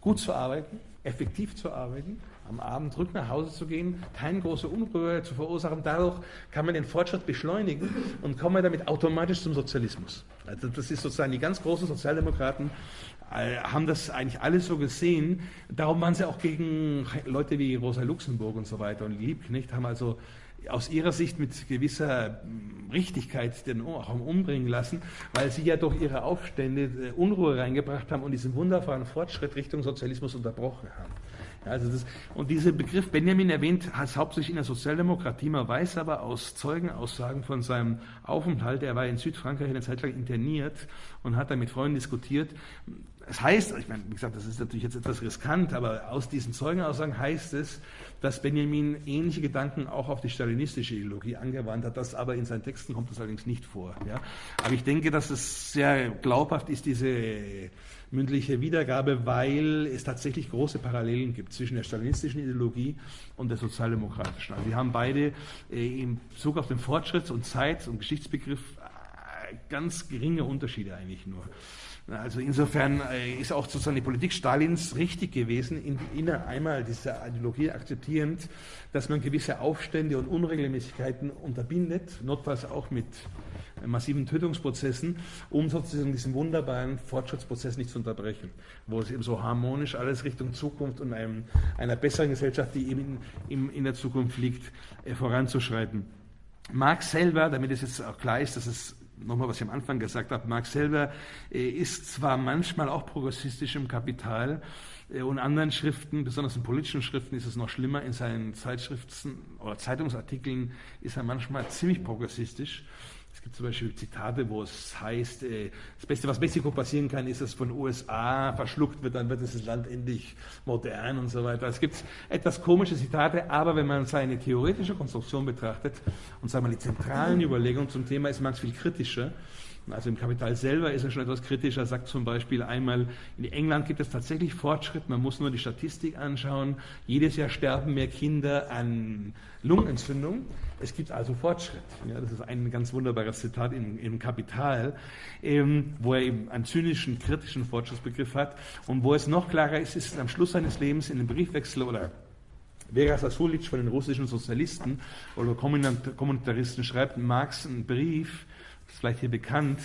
gut zu arbeiten, effektiv zu arbeiten, am Abend zurück nach Hause zu gehen, keine große Unruhe zu verursachen. Dadurch kann man den Fortschritt beschleunigen und kommen damit automatisch zum Sozialismus. Also das ist sozusagen die ganz großen Sozialdemokraten äh, haben das eigentlich alle so gesehen. Darum waren sie auch gegen Leute wie Rosa Luxemburg und so weiter und Liebknecht, haben also aus ihrer Sicht mit gewisser hm, Richtigkeit den auch umbringen lassen, weil sie ja durch ihre Aufstände äh, Unruhe reingebracht haben und diesen wunderbaren Fortschritt Richtung Sozialismus unterbrochen haben. Ja, also das, und dieser Begriff, Benjamin erwähnt, hat hauptsächlich in der Sozialdemokratie. Man weiß aber aus Zeugenaussagen von seinem Aufenthalt, er war in Südfrankreich eine Zeit lang interniert und hat da mit Freunden diskutiert, es heißt, ich meine, wie gesagt, das ist natürlich jetzt etwas riskant, aber aus diesen Zeugenaussagen heißt es, dass Benjamin ähnliche Gedanken auch auf die stalinistische Ideologie angewandt hat. Das aber in seinen Texten kommt das allerdings nicht vor. Ja. Aber ich denke, dass es sehr glaubhaft ist, diese mündliche Wiedergabe, weil es tatsächlich große Parallelen gibt zwischen der stalinistischen Ideologie und der sozialdemokratischen. Also wir haben beide äh, in Bezug auf den Fortschritts- und Zeit- und Geschichtsbegriff äh, ganz geringe Unterschiede eigentlich nur. Also insofern äh, ist auch sozusagen die Politik Stalins richtig gewesen, in, in einmal diese Ideologie akzeptierend, dass man gewisse Aufstände und Unregelmäßigkeiten unterbindet, notfalls auch mit massiven Tötungsprozessen, um sozusagen diesen wunderbaren Fortschrittsprozess nicht zu unterbrechen, wo es eben so harmonisch alles Richtung Zukunft und einem, einer besseren Gesellschaft, die eben in, in der Zukunft liegt, äh, voranzuschreiten. Marx selber, damit es jetzt auch klar ist, dass es nochmal, was ich am Anfang gesagt habe, Marx selber äh, ist zwar manchmal auch progressistisch im Kapital äh, und anderen Schriften, besonders in politischen Schriften ist es noch schlimmer, in seinen Zeitschriften oder Zeitungsartikeln ist er manchmal ziemlich progressistisch. Es gibt zum Beispiel Zitate, wo es heißt, äh, das Beste, was Mexiko passieren kann, ist, dass von USA verschluckt wird, dann wird dieses Land endlich modern und so weiter. Es gibt etwas komische Zitate, aber wenn man seine theoretische Konstruktion betrachtet und sagen wir die zentralen Überlegungen zum Thema, ist Marx viel kritischer. Also im Kapital selber ist er schon etwas kritischer, sagt zum Beispiel einmal, in England gibt es tatsächlich Fortschritt, man muss nur die Statistik anschauen. Jedes Jahr sterben mehr Kinder an Lungenentzündung. Es gibt also Fortschritt. Ja, das ist ein ganz wunderbares Zitat im, im Kapital, ähm, wo er eben einen zynischen, kritischen Fortschrittsbegriff hat. Und wo es noch klarer ist, ist am Schluss seines Lebens in einem Briefwechsel oder Vera Sasulic von den russischen Sozialisten oder Kommunitaristen schreibt Marx einen Brief, vielleicht hier bekannt,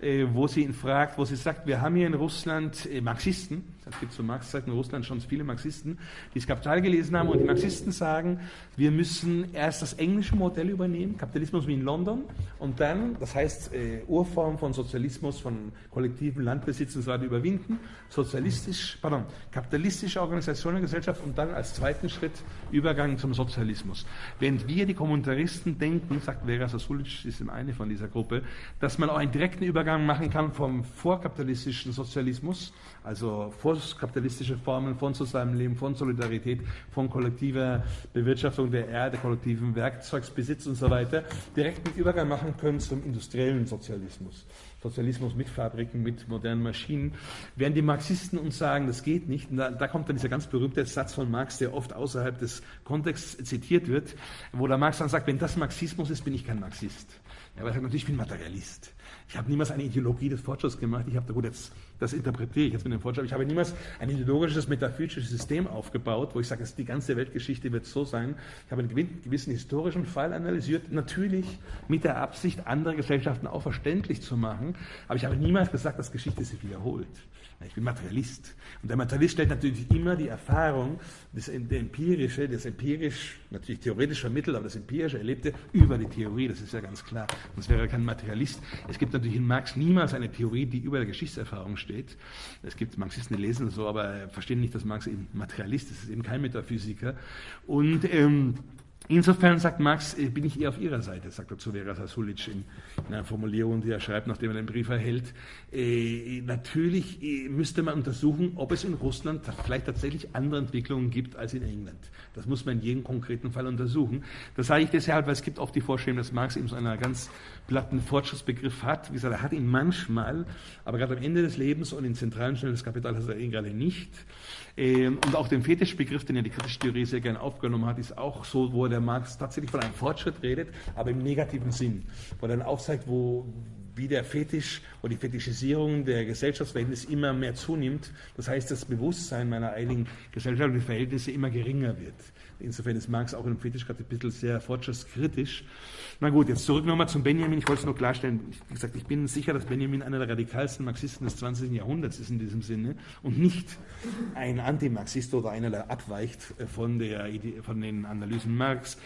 äh, wo sie ihn fragt, wo sie sagt, wir haben hier in Russland äh, Marxisten, es gibt zu Marx-Zeiten in Russland schon viele Marxisten, die das Kapital gelesen haben und die Marxisten sagen, wir müssen erst das englische Modell übernehmen, Kapitalismus wie in London, und dann, das heißt äh, Urform von Sozialismus, von kollektiven Landbesitz und so weiter überwinden, sozialistisch, pardon, kapitalistische Organisation der Gesellschaft und dann als zweiten Schritt Übergang zum Sozialismus. Während wir, die Kommunitaristen, denken, sagt Vera Sasulic, ist eine von dieser Gruppe, dass man auch einen direkten Übergang machen kann vom vorkapitalistischen Sozialismus, also vorkapitalistische Formen von Zusammenleben, von Solidarität, von kollektiver Bewirtschaftung der Erde, kollektiven Werkzeugsbesitz und so weiter, direkten Übergang machen können zum industriellen Sozialismus. Sozialismus mit Fabriken, mit modernen Maschinen, während die Marxisten uns sagen, das geht nicht. Und da, da, kommt dann dieser ganz berühmte Satz von Marx, der oft außerhalb des Kontexts zitiert wird, wo der Marx dann sagt, wenn das Marxismus ist, bin ich kein Marxist. Ja, weil er sagt, natürlich, ich bin Materialist. Ich habe niemals eine Ideologie des Fortschritts gemacht. Ich habe, gut, jetzt, das interpretiere ich jetzt mit dem Fortschritt. Ich habe niemals ein ideologisches, metaphysisches System aufgebaut, wo ich sage, die ganze Weltgeschichte wird so sein. Ich habe einen gewissen historischen Fall analysiert, natürlich mit der Absicht, andere Gesellschaften auch verständlich zu machen. Aber ich habe niemals gesagt, dass Geschichte sich wiederholt. Ich bin Materialist. Und der Materialist stellt natürlich immer die Erfahrung, das empirische, das empirisch, natürlich theoretisch vermittelt, aber das empirische Erlebte über die Theorie, das ist ja ganz klar. Sonst wäre kein Materialist. Es gibt natürlich in Marx niemals eine Theorie, die über der Geschichtserfahrung steht. Es gibt Marxisten, die lesen so, aber verstehen nicht, dass Marx eben Materialist ist. Ist eben kein Metaphysiker. Und ähm, Insofern, sagt Marx, äh, bin ich eher auf Ihrer Seite, sagt er zu Vera Sasulic in, in einer Formulierung, die er schreibt, nachdem er den Brief erhält. Äh, natürlich äh, müsste man untersuchen, ob es in Russland vielleicht tatsächlich andere Entwicklungen gibt als in England. Das muss man in jedem konkreten Fall untersuchen. Das sage ich deshalb, weil es gibt oft die Vorstellung, dass Marx eben so einen ganz platten Fortschrittsbegriff hat. Wie gesagt, er hat ihn manchmal, aber gerade am Ende des Lebens und in zentralen Stellen des Kapitals hat er ihn gerade nicht. Ähm, und auch den Fetischbegriff, den ja die kritische Theorie sehr gerne aufgenommen hat, ist auch so, wo der Marx tatsächlich von einem Fortschritt redet, aber im negativen Sinn. Wo er dann aufzeigt, wo, wie der Fetisch oder die Fetischisierung der Gesellschaftsverhältnisse immer mehr zunimmt. Das heißt, das Bewusstsein meiner einigen gesellschaftlichen Verhältnisse immer geringer wird. Insofern ist Marx auch im Fetischkapitel sehr fortschrittskritisch. Na gut, jetzt zurück nochmal zum Benjamin. Ich wollte es nur klarstellen. Wie gesagt, ich bin sicher, dass Benjamin einer der radikalsten Marxisten des 20. Jahrhunderts ist in diesem Sinne und nicht ein Antimarxist oder einer, der abweicht von, der von den Analysen Marx.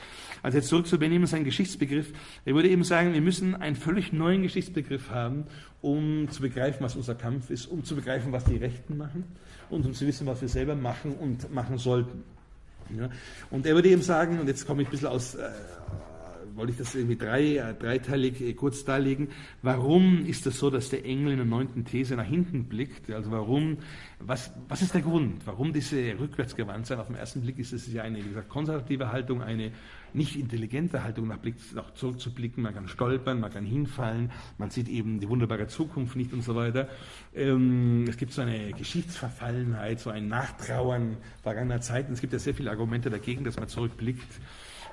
Also jetzt zurück zu Benjamin, sein Geschichtsbegriff. Er würde eben sagen, wir müssen einen völlig neuen Geschichtsbegriff haben, um zu begreifen, was unser Kampf ist, um zu begreifen, was die Rechten machen und um zu wissen, was wir selber machen und machen sollten. Ja. Und er würde eben sagen, und jetzt komme ich ein bisschen aus, äh, wollte ich das irgendwie drei, äh, dreiteilig äh, kurz darlegen. Warum ist das so, dass der Engel in der neunten These nach hinten blickt? Also warum, was, was ist der Grund? Warum diese Rückwärtsgewandtsein? Auf den ersten Blick ist es ja eine, wie gesagt, konservative Haltung, eine nicht intelligente Haltung, nach, Blick, nach zurückzublicken. Man kann stolpern, man kann hinfallen, man sieht eben die wunderbare Zukunft nicht und so weiter. Ähm, es gibt so eine Geschichtsverfallenheit, so ein Nachtrauern vergangener Zeiten. Es gibt ja sehr viele Argumente dagegen, dass man zurückblickt.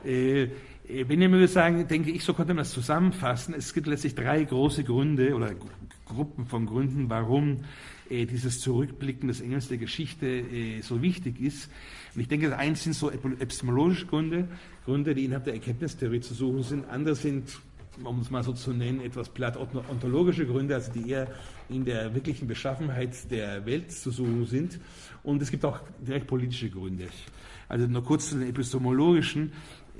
Äh, wenn ich würde sagen, denke ich, so könnte man das zusammenfassen. Es gibt letztlich drei große Gründe oder Gruppen von Gründen, warum äh, dieses Zurückblicken des Engels der Geschichte äh, so wichtig ist. Und ich denke, eins sind so epistemologische Gründe, Gründe, die innerhalb der Erkenntnistheorie zu suchen sind. Andere sind, um es mal so zu nennen, etwas platt ontologische Gründe, also die eher in der wirklichen Beschaffenheit der Welt zu suchen sind. Und es gibt auch direkt politische Gründe. Also nur kurz zu den epistemologischen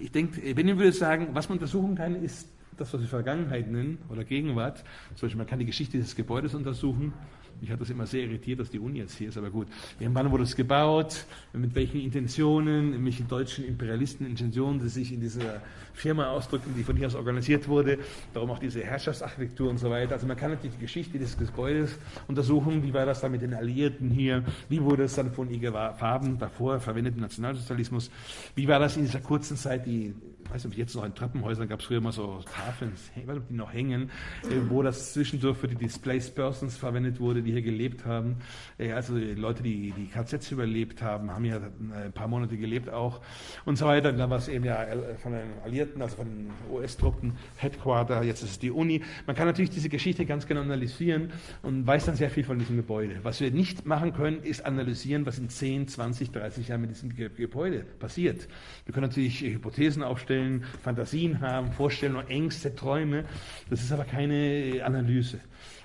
ich denke, Benjamin würde sagen, was man untersuchen kann, ist das, was wir Vergangenheit nennen oder Gegenwart. Zum Beispiel, man kann die Geschichte des Gebäudes untersuchen. Mich hat das immer sehr irritiert, dass die Uni jetzt hier ist, aber gut. Wann wurde es gebaut? Mit welchen Intentionen? Mit welchen deutschen Imperialisten Intentionen, die sich in dieser Firma ausdrücken, die von hier aus organisiert wurde? Darum auch diese Herrschaftsarchitektur und so weiter. Also man kann natürlich die Geschichte des Gebäudes untersuchen. Wie war das dann mit den Alliierten hier? Wie wurde es dann von IG Farben davor verwendet im Nationalsozialismus? Wie war das in dieser kurzen Zeit, die weiß nicht, jetzt noch in Treppenhäusern gab es früher mal so Tafeln, ich weiß nicht, ob die noch hängen, äh, wo das zwischendurch für die Displaced Persons verwendet wurde, die hier gelebt haben. Äh, also die Leute, die die KZs überlebt haben, haben ja ein paar Monate gelebt auch und so weiter. Dann war es eben ja äh, von den Alliierten, also von den US-Truppen, Headquarter, jetzt ist es die Uni. Man kann natürlich diese Geschichte ganz genau analysieren und weiß dann sehr viel von diesem Gebäude. Was wir nicht machen können, ist analysieren, was in 10, 20, 30 Jahren mit diesem Gebäude passiert. Wir können natürlich Hypothesen aufstellen, vorstellen, Fantasien haben, Vorstellungen, Ängste, Träume. Das ist aber keine Analyse.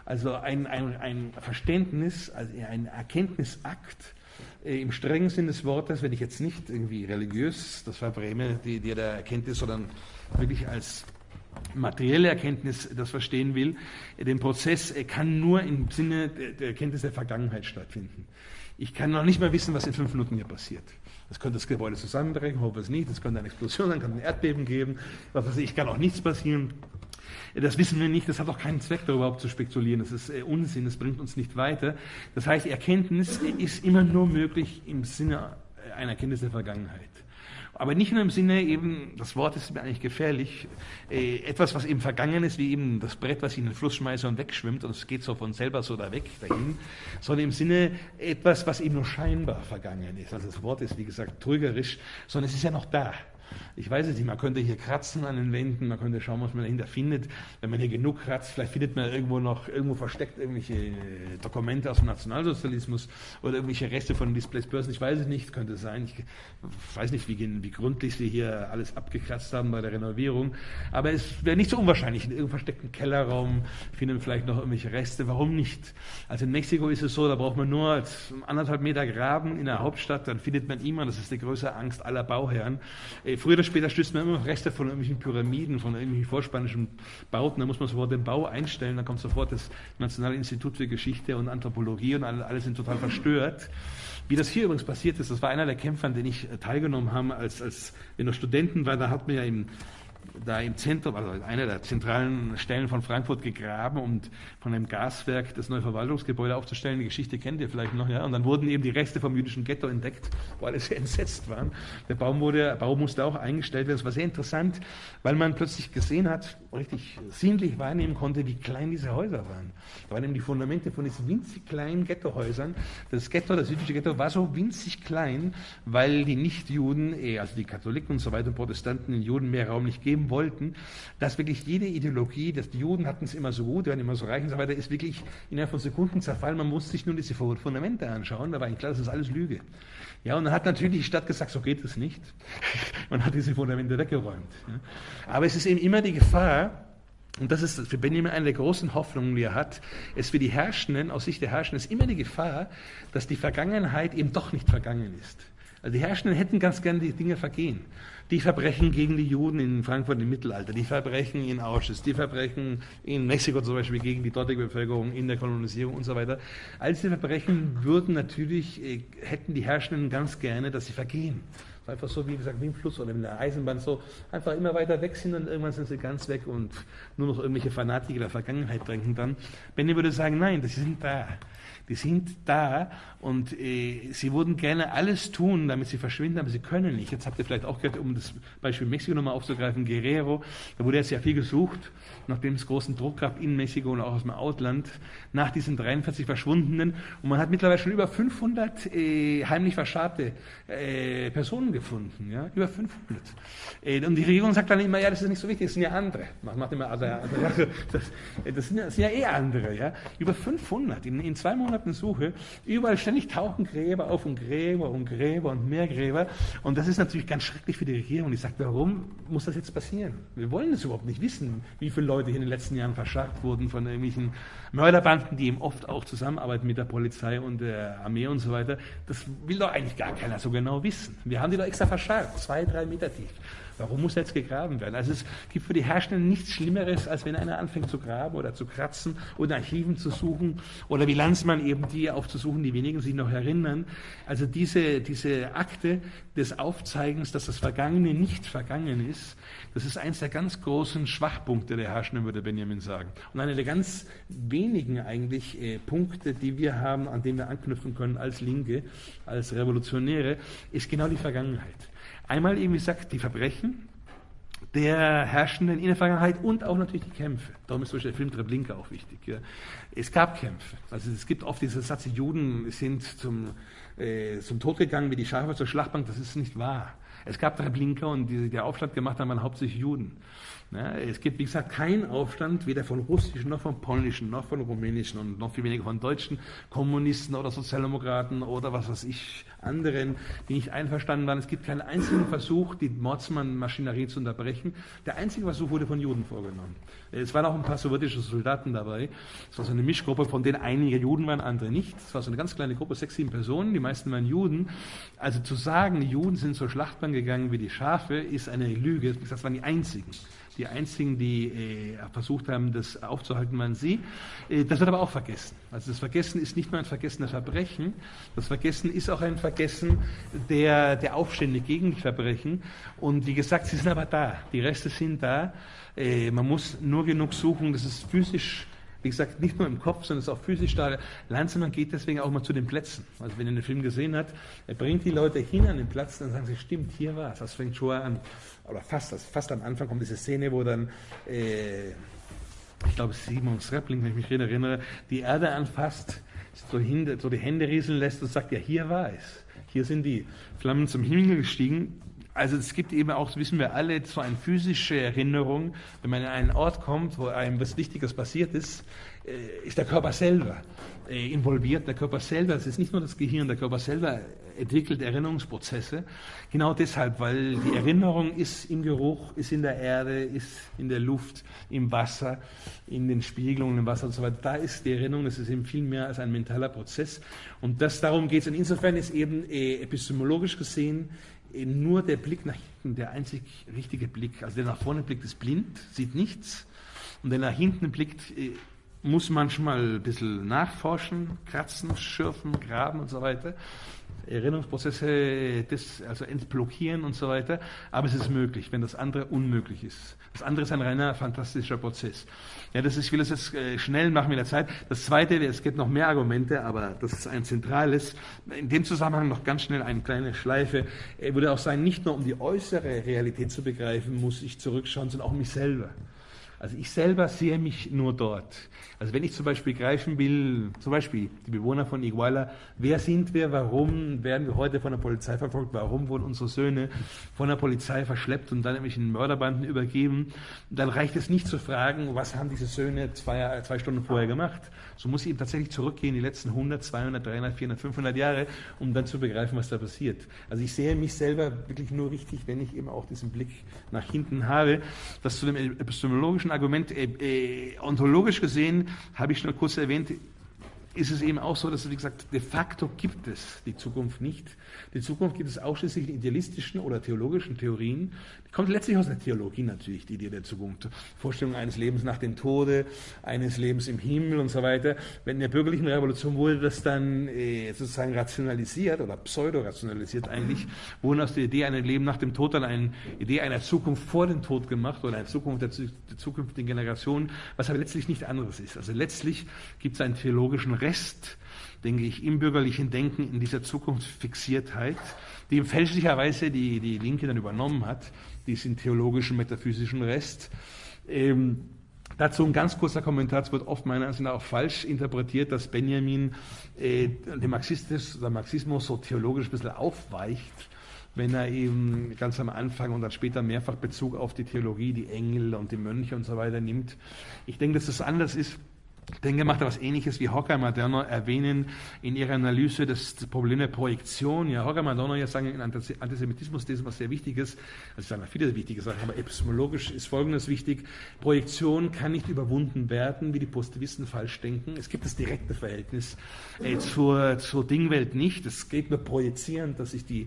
Also ein, ein, ein Verständnis, also ein Erkenntnisakt äh, im strengen Sinn des Wortes, wenn ich jetzt nicht irgendwie religiös das verbräme, die, die der Erkenntnis, sondern wirklich als materielle Erkenntnis das verstehen will, den Prozess kann nur im Sinne der Erkenntnis der Vergangenheit stattfinden. Ich kann noch nicht mal wissen, was in fünf Minuten hier passiert. Es könnte das Gebäude zusammenbrechen, hoffe es nicht. Es könnte eine Explosion sein, kann ein Erdbeben geben. Was weiß ich, kann auch nichts passieren. Das wissen wir nicht, das hat auch keinen Zweck, darüber zu spekulieren. Das ist äh, Unsinn, das bringt uns nicht weiter. Das heißt, Erkenntnis ist immer nur möglich im Sinne einer Erkenntnis der Vergangenheit. Aber nicht nur im Sinne eben, das Wort ist mir eigentlich gefährlich, äh, etwas, was eben vergangen ist, wie eben das Brett, was ich in den Fluss schmeiße und wegschwimmt und es geht so von selber so da weg dahin, sondern im Sinne etwas, was eben nur scheinbar vergangen ist. Also das Wort ist, wie gesagt, trügerisch, sondern es ist ja noch da. Ich weiß es nicht, man könnte hier kratzen an den Wänden, man könnte schauen, was man dahinter findet. Wenn man hier genug kratzt, vielleicht findet man irgendwo noch, irgendwo versteckt irgendwelche Dokumente aus dem Nationalsozialismus oder irgendwelche Reste von Displays Börsen. Ich weiß es nicht, könnte sein. Ich weiß nicht, wie, wie gründlich sie hier alles abgekratzt haben bei der Renovierung. Aber es wäre nicht so unwahrscheinlich. In irgendeinem versteckten Kellerraum finden vielleicht noch irgendwelche Reste. Warum nicht? Also in Mexiko ist es so, da braucht man nur anderthalb Meter graben in der Hauptstadt, dann findet man immer, das ist die größte Angst aller Bauherren, früher oder später stößt man immer Reste von irgendwelchen Pyramiden, von irgendwelchen vorspanischen Bauten. Da muss man sofort den Bau einstellen. Da kommt sofort das Nationale Institut für Geschichte und Anthropologie und alle, alle sind total verstört. Wie das hier übrigens passiert ist, das war einer der Kämpfer, an denen ich teilgenommen habe, als, als wir noch Studenten waren. Da hat man ja im da im Zentrum, also einer der zentralen Stellen von Frankfurt gegraben, um von einem Gaswerk das neue Verwaltungsgebäude aufzustellen. Die Geschichte kennt ihr vielleicht noch, ja. Und dann wurden eben die Reste vom jüdischen Ghetto entdeckt, wo alle sehr entsetzt waren. Der Bau, wurde, der Bau musste auch eingestellt werden. Das war sehr interessant, weil man plötzlich gesehen hat, richtig sinnlich wahrnehmen konnte, wie klein diese Häuser waren. Da waren eben die Fundamente von diesen winzig kleinen Ghettohäusern. Das Ghetto, das jüdische Ghetto, war so winzig klein, weil die Nichtjuden, eh, also die Katholiken und so weiter, Protestanten, den Juden mehr Raum nicht geben wollten, dass wirklich jede Ideologie, dass die Juden hatten es immer so gut, waren immer so reich und so weiter, ist wirklich innerhalb von Sekunden zerfallen. Man muss sich nur diese Fundamente anschauen, da war eigentlich klar, das ist alles Lüge. Ja, und dann hat natürlich die Stadt gesagt, so geht es nicht. Man hat diese Fundamente weggeräumt. Ja. Aber es ist eben immer die Gefahr, und das ist für Benjamin eine der großen Hoffnungen, die er hat, es für die Herrschenden, aus Sicht der Herrschenden, ist immer die Gefahr, dass die Vergangenheit eben doch nicht vergangen ist. Also die Herrschenden hätten ganz gerne die Dinge vergehen. Die Verbrechen gegen die Juden in Frankfurt im Mittelalter, die Verbrechen in Auschwitz, die Verbrechen in Mexiko zum Beispiel gegen die dortige Bevölkerung in der Kolonisierung und so weiter. All diese Verbrechen würden natürlich, äh, hätten die Herrschenden ganz gerne, dass sie vergehen. Einfach so, wie gesagt, wie im Fluss oder in der Eisenbahn, so einfach immer weiter weg sind und irgendwann sind sie ganz weg und nur noch irgendwelche Fanatiker der Vergangenheit denken dann. Benny würde sagen, nein, sie sind da die sind da und äh, sie würden gerne alles tun, damit sie verschwinden, aber sie können nicht. Jetzt habt ihr vielleicht auch gehört, um das Beispiel Mexiko nochmal aufzugreifen, Guerrero, da wurde jetzt ja viel gesucht, nachdem es großen Druck gab in Mexiko und auch aus dem Ausland, nach diesen 43 Verschwundenen. Und man hat mittlerweile schon über 500 äh, heimlich verscharrte äh, Personen gefunden, ja, über 500. Äh, und die Regierung sagt dann immer, ja, das ist nicht so wichtig, das sind ja andere. Man macht immer, also, also das, das, sind, das, sind, ja eh andere, ja. Über 500 in, in zwei Monaten Suche, überall ständig tauchen Gräber auf und Gräber und Gräber und mehr Gräber. Und das ist natürlich ganz schrecklich für die Regierung. Die sagt, warum muss das jetzt passieren? Wir wollen es überhaupt nicht wissen, wie viele Leute hier in den letzten Jahren verscharrt wurden von irgendwelchen Mörderbanden, die eben oft auch zusammenarbeiten mit der Polizei und der Armee und so weiter. Das will doch eigentlich gar keiner so genau wissen. Wir haben die doch extra verscharrt, zwei, drei Meter tief. Warum muss jetzt gegraben werden? Also es gibt für die Herrschenden nichts Schlimmeres, als wenn einer anfängt zu graben oder zu kratzen oder Archiven zu suchen oder wie Landsmann eben die aufzusuchen, die wenigen sich noch erinnern. Also diese, diese Akte des Aufzeigens, dass das Vergangene nicht vergangen ist, das ist eins der ganz großen Schwachpunkte der Herrschenden, würde Benjamin sagen. Und einer der ganz wenigen eigentlich äh, Punkte, die wir haben, an denen wir anknüpfen können als Linke, als Revolutionäre, ist genau die Vergangenheit. Einmal eben, wie gesagt, die Verbrechen der Herrschenden in der Vergangenheit und auch natürlich die Kämpfe. Darum ist zum Beispiel der Film Treblinka auch wichtig. Ja. Es gab Kämpfe. Also es gibt oft diesen Satz, die Juden sind zum, äh, zum Tod gegangen wie die Schafe zur Schlachtbank. Das ist nicht wahr. Es gab Treblinka und die, der Aufstand gemacht haben, waren hauptsächlich Juden. Ja, es gibt, wie gesagt, keinen Aufstand, weder von russischen, noch von polnischen, noch von rumänischen und noch viel weniger von deutschen Kommunisten oder Sozialdemokraten oder was weiß ich, anderen, die nicht einverstanden waren. Es gibt keinen einzigen Versuch, die Mordsmann-Maschinerie zu unterbrechen. Der einzige Versuch wurde von Juden vorgenommen. Es waren auch ein paar sowjetische Soldaten dabei. Es war so eine Mischgruppe, von denen einige Juden waren, andere nicht. Es war so eine ganz kleine Gruppe, sechs, sieben Personen, die meisten waren Juden. Also zu sagen, Juden sind zur Schlachtbahn gegangen wie die Schafe, ist eine Lüge. Wie gesagt, das waren die einzigen. Die einzigen, die äh, versucht haben, das aufzuhalten, waren sie. Äh, das wird aber auch vergessen. Also das Vergessen ist nicht nur ein Vergessen der Verbrechen, das Vergessen ist auch ein Vergessen der, der Aufstände gegen die Verbrechen. Und wie gesagt, sie sind aber da. Die Reste sind da. Äh, man muss nur genug suchen, dass es physisch wie gesagt, nicht nur im Kopf, sondern es ist auch physisch da. Lanzmann geht deswegen auch mal zu den Plätzen. Also wenn ihr den Film gesehen habt, er bringt die Leute hin an den Platz, dann sagen sie, stimmt, hier war es. Das fängt schon an, oder fast, also fast am Anfang kommt diese Szene, wo dann, äh, ich glaube, Simon Sreppling, wenn ich mich erinnere, die Erde anfasst, so, hin, so die Hände rieseln lässt und sagt, ja, hier war es. Hier sind die Flammen zum Himmel gestiegen also es gibt eben auch, wissen wir alle, so eine physische Erinnerung, wenn man in einen Ort kommt, wo einem was Wichtiges passiert ist, äh, ist der Körper selber äh, involviert. Der Körper selber, es ist nicht nur das Gehirn, der Körper selber entwickelt Erinnerungsprozesse. Genau deshalb, weil die Erinnerung ist im Geruch, ist in der Erde, ist in der Luft, im Wasser, in den Spiegelungen im Wasser und so weiter. Da ist die Erinnerung, das ist eben viel mehr als ein mentaler Prozess. Und das, darum geht es. Und insofern ist eben äh, epistemologisch gesehen nur der Blick nach hinten der einzig richtige Blick. Also der nach vorne blickt, ist blind, sieht nichts. Und der nach hinten blickt, äh, muss manchmal ein bisschen nachforschen, kratzen, schürfen, graben und so weiter. Erinnerungsprozesse das, also entblockieren und so weiter. Aber es ist möglich, wenn das andere unmöglich ist. Das andere ist ein reiner fantastischer Prozess. Ja, das ist, ich will das jetzt äh, schnell machen mit der Zeit. Das zweite, es gibt noch mehr Argumente, aber das ist ein zentrales. In dem Zusammenhang noch ganz schnell eine kleine Schleife. Er würde auch sein, nicht nur um die äußere Realität zu begreifen, muss ich zurückschauen, sondern auch mich selber. Also ich selber sehe mich nur dort. Also wenn ich zum Beispiel greifen will, zum Beispiel die Bewohner von Iguala, wer sind wir, warum werden wir heute von der Polizei verfolgt, warum wurden unsere Söhne von der Polizei verschleppt und dann nämlich in Mörderbanden übergeben, dann reicht es nicht zu fragen, was haben diese Söhne zwei, zwei Stunden vorher gemacht. So muss ich eben tatsächlich zurückgehen, die letzten 100, 200, 300, 400, 500 Jahre, um dann zu begreifen, was da passiert. Also ich sehe mich selber wirklich nur richtig, wenn ich eben auch diesen Blick nach hinten habe. Das zu dem epistemologischen Argument, äh, äh, ontologisch gesehen, habe ich schon kurz erwähnt, ist es eben auch so, dass, wie gesagt, de facto gibt es die Zukunft nicht. Die Zukunft gibt es ausschließlich in idealistischen oder theologischen Theorien. Die kommt letztlich aus der Theologie natürlich, die Idee der Zukunft. Vorstellung eines Lebens nach dem Tode, eines Lebens im Himmel und so weiter. Wenn in der bürgerlichen Revolution wurde das dann äh, sozusagen rationalisiert oder pseudo-rationalisiert eigentlich, wurden aus der Idee eines Leben nach dem Tod dann eine Idee einer Zukunft vor dem Tod gemacht oder eine Zukunft der, der zukünftigen Generation, was aber letztlich nicht anderes ist. Also letztlich gibt es einen theologischen Rest, denke ich, im bürgerlichen Denken, in dieser Zukunftsfixiertheit, die fälschlicherweise die, die Linke dann übernommen hat, diesen theologischen, metaphysischen Rest. Ähm, Dazu ein ganz kurzer Kommentar, es wird oft meiner Ansicht nach auch falsch interpretiert, dass Benjamin äh, den Marxismus, der Marxismus so theologisch ein bisschen aufweicht, wenn er eben ganz am Anfang und dann später mehrfach Bezug auf die Theologie, die Engel und die Mönche und so weiter nimmt. Ich denke, dass das anders ist denke, macht er was Ähnliches wie Horkheimer Madonna erwähnen in ihrer Analyse das Problem der Projektion. Ja, Horkheimer Madonna ja sagen in Antisemitismus, das ist was sehr Wichtiges, also ich sage viele wichtige Sachen, aber epistemologisch ist Folgendes wichtig. Projektion kann nicht überwunden werden, wie die Positivisten falsch denken. Es gibt das direkte Verhältnis äh, zur, zur Dingwelt nicht. Es geht nur projizieren, dass sich die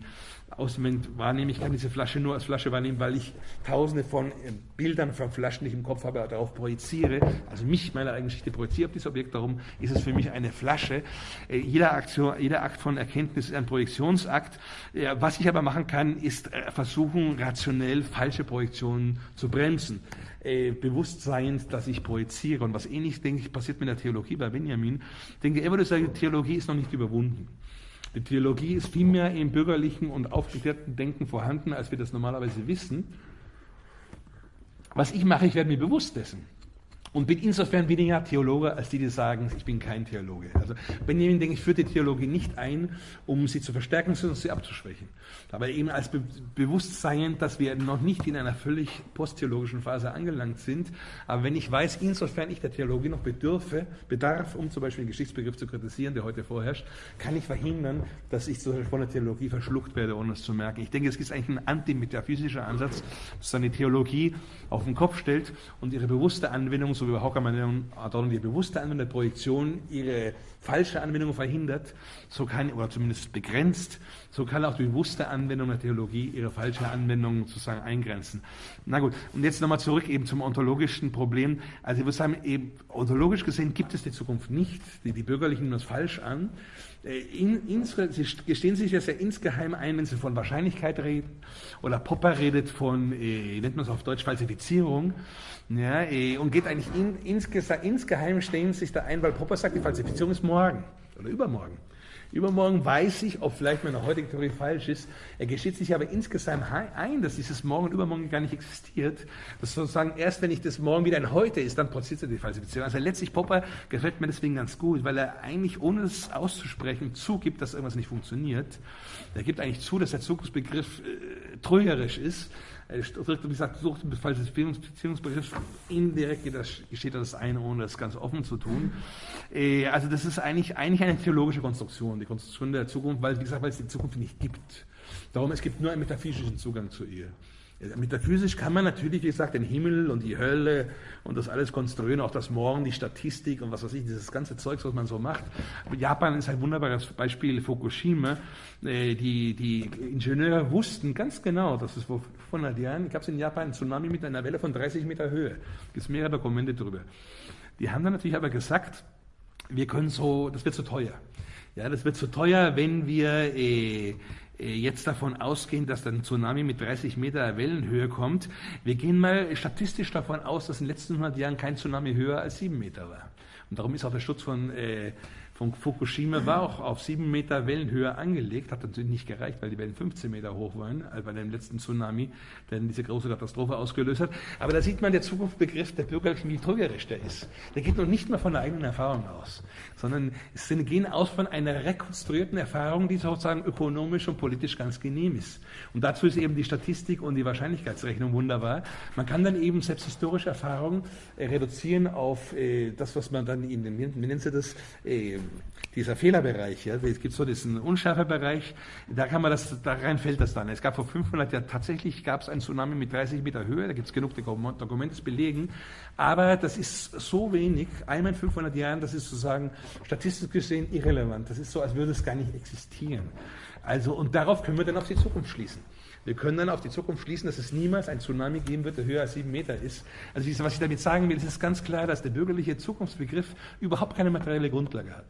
Moment wahrnehmen. Ich kann diese Flasche nur als Flasche wahrnehmen, weil ich tausende von äh, Bildern von Flaschen, die ich im Kopf habe, darauf projiziere. Also mich, meine eigene Geschichte projiziere auf dieses Objekt. Darum ist es für mich eine Flasche. Äh, jeder, Aktion, jeder Akt von Erkenntnis ist ein Projektionsakt. Äh, was ich aber machen kann, ist versuchen, rationell falsche Projektionen zu bremsen. Bewusstsein, dass ich projiziere. Und was ähnlich, denke ich, passiert mit der Theologie bei Benjamin. Ich denke, er würde sagen, Theologie ist noch nicht überwunden. Die Theologie ist viel mehr im bürgerlichen und aufgeklärten Denken vorhanden, als wir das normalerweise wissen. Was ich mache, ich werde mir bewusst dessen. Und bin insofern weniger Theologe, als die, die sagen, ich bin kein Theologe. Also Benjamin, denke ich, führt die Theologie nicht ein, um sie zu verstärken, sondern sie abzuschwächen. Aber eben als Be Bewusstsein, dass wir noch nicht in einer völlig posttheologischen Phase angelangt sind. Aber wenn ich weiß, insofern ich der Theologie noch bedürfe, bedarf, um zum Beispiel den Geschichtsbegriff zu kritisieren, der heute vorherrscht, kann ich verhindern, dass ich von der Theologie verschluckt werde, ohne es zu merken. Ich denke, es ist eigentlich ein antimetaphysischer Ansatz, dass eine Theologie auf den Kopf stellt und ihre bewusste Anwendung so wie bei Hawker Adorno, die bewusste Anwendung der Projektion ihre falsche Anwendung verhindert, so kann, oder zumindest begrenzt, so kann auch die bewusste Anwendung der Theologie ihre falsche Anwendung sozusagen eingrenzen. Na gut, und jetzt nochmal zurück eben zum ontologischen Problem. Also ich würde sagen, eben ontologisch gesehen gibt es die Zukunft nicht. Die, die Bürgerlichen nehmen das falsch an. Äh, in, in, sie gestehen sich das ja insgeheim ein, wenn sie von Wahrscheinlichkeit reden. Oder Popper redet von, äh, nennt man es auf Deutsch, Falsifizierung. Ja, äh, und geht eigentlich in, insgeheim stehen sich da ein, weil Popper sagt, die Falsifizierung ist morgen oder übermorgen. Übermorgen weiß ich, ob vielleicht meine heutige Theorie falsch ist. Er gesteht sich aber insgesamt ein, dass dieses Morgen und Übermorgen gar nicht existiert. Dass sozusagen erst, wenn ich das Morgen wieder ein Heute ist, dann passiert die Falsifizierung. Also letztlich Popper gefällt mir deswegen ganz gut, weil er eigentlich, ohne es auszusprechen, zugibt, dass irgendwas nicht funktioniert. Er gibt eigentlich zu, dass der Zukunftsbegriff äh, trügerisch ist wie gesagt, sucht im Falsifizierungsbegriff indirekt geschieht das eine, ohne das ganz offen zu tun. Äh, also das ist eigentlich, eigentlich eine theologische Konstruktion, die Konstruktion der Zukunft, weil, wie gesagt, weil es die Zukunft nicht gibt. Darum, es gibt nur einen metaphysischen Zugang zu ihr. Metaphysisch kann man natürlich, wie gesagt, den Himmel und die Hölle und das alles konstruieren, auch das Morgen, die Statistik und was weiß ich, dieses ganze Zeugs, was man so macht. Japan ist ein wunderbares Beispiel, Fukushima. Äh, die, die Ingenieure wussten ganz genau, dass es vor 500 Jahren gab es in Japan einen Tsunami mit einer Welle von 30 Meter Höhe. Es gibt mehrere Dokumente darüber. Die haben dann natürlich aber gesagt, wir können so, das wird zu teuer. Ja, das wird zu teuer, wenn wir äh, äh, jetzt davon ausgehen, dass ein Tsunami mit 30 Meter Wellenhöhe kommt. Wir gehen mal statistisch davon aus, dass in den letzten 100 Jahren kein Tsunami höher als 7 Meter war. Und darum ist auch der Schutz von äh, von Fukushima war auch auf sieben Meter Wellenhöhe angelegt, hat natürlich nicht gereicht, weil die Wellen 15 Meter hoch waren, also bei dem letzten Tsunami, der diese große Katastrophe ausgelöst hat. Aber da sieht man der Zukunftsbegriff der bürgerlichen, wie trügerisch der ist. Der geht noch nicht mal von der eigenen Erfahrung aus, sondern es gehen aus von einer rekonstruierten Erfahrung, die sozusagen ökonomisch und politisch ganz genehm ist. Und dazu ist eben die Statistik und die Wahrscheinlichkeitsrechnung wunderbar. Man kann dann eben selbst historische Erfahrungen äh, reduzieren auf äh, das, was man dann in den, wie nennt sie das, dieser Fehlerbereich, ja, es gibt so diesen Unschärfebereich, da kann man das, da rein fällt das dann. Es gab vor 500 Jahren, tatsächlich gab es einen Tsunami mit 30 Meter Höhe, da gibt es genug Dokumente, das belegen, aber das ist so wenig, einmal in 500 Jahren, das ist sozusagen statistisch gesehen irrelevant. Das ist so, als würde es gar nicht existieren. Also, und darauf können wir dann auf die Zukunft schließen. Wir können dann auf die Zukunft schließen, dass es niemals ein Tsunami geben wird, der höher als sieben Meter ist. Also was ich damit sagen will, ist ganz klar, dass der bürgerliche Zukunftsbegriff überhaupt keine materielle Grundlage hat.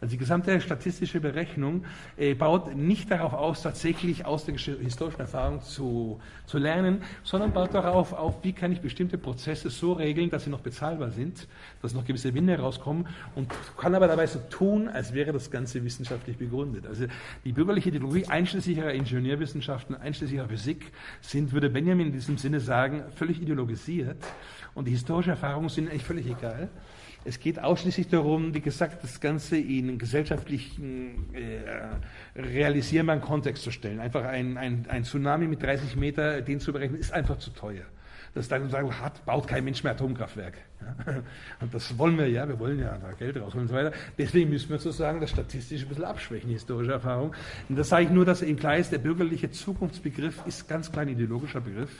Also die gesamte statistische Berechnung äh, baut nicht darauf aus, tatsächlich aus der historischen Erfahrung zu, zu lernen, sondern baut darauf auf, wie kann ich bestimmte Prozesse so regeln, dass sie noch bezahlbar sind, dass noch gewisse Gewinne rauskommen und kann aber dabei so tun, als wäre das Ganze wissenschaftlich begründet. Also die bürgerliche Ideologie, einschließlich ihrer Ingenieurwissenschaften, einschließlich ihrer Physik, sind, würde Benjamin in diesem Sinne sagen, völlig ideologisiert und die historischen Erfahrungen sind eigentlich völlig egal. Es geht ausschließlich darum, wie gesagt, das Ganze in gesellschaftlichen, äh, realisierbaren Kontext zu stellen. Einfach ein, ein, ein Tsunami mit 30 Meter, den zu berechnen, ist einfach zu teuer. Das dann sagen, hat, baut kein Mensch mehr Atomkraftwerk. Ja. Und das wollen wir ja, wir wollen ja da Geld rausholen und so weiter. Deswegen müssen wir sozusagen das statistisch ein bisschen abschwächen, historische Erfahrung. Und das sage ich nur, dass eben klar ist, der bürgerliche Zukunftsbegriff ist ganz klein ideologischer Begriff,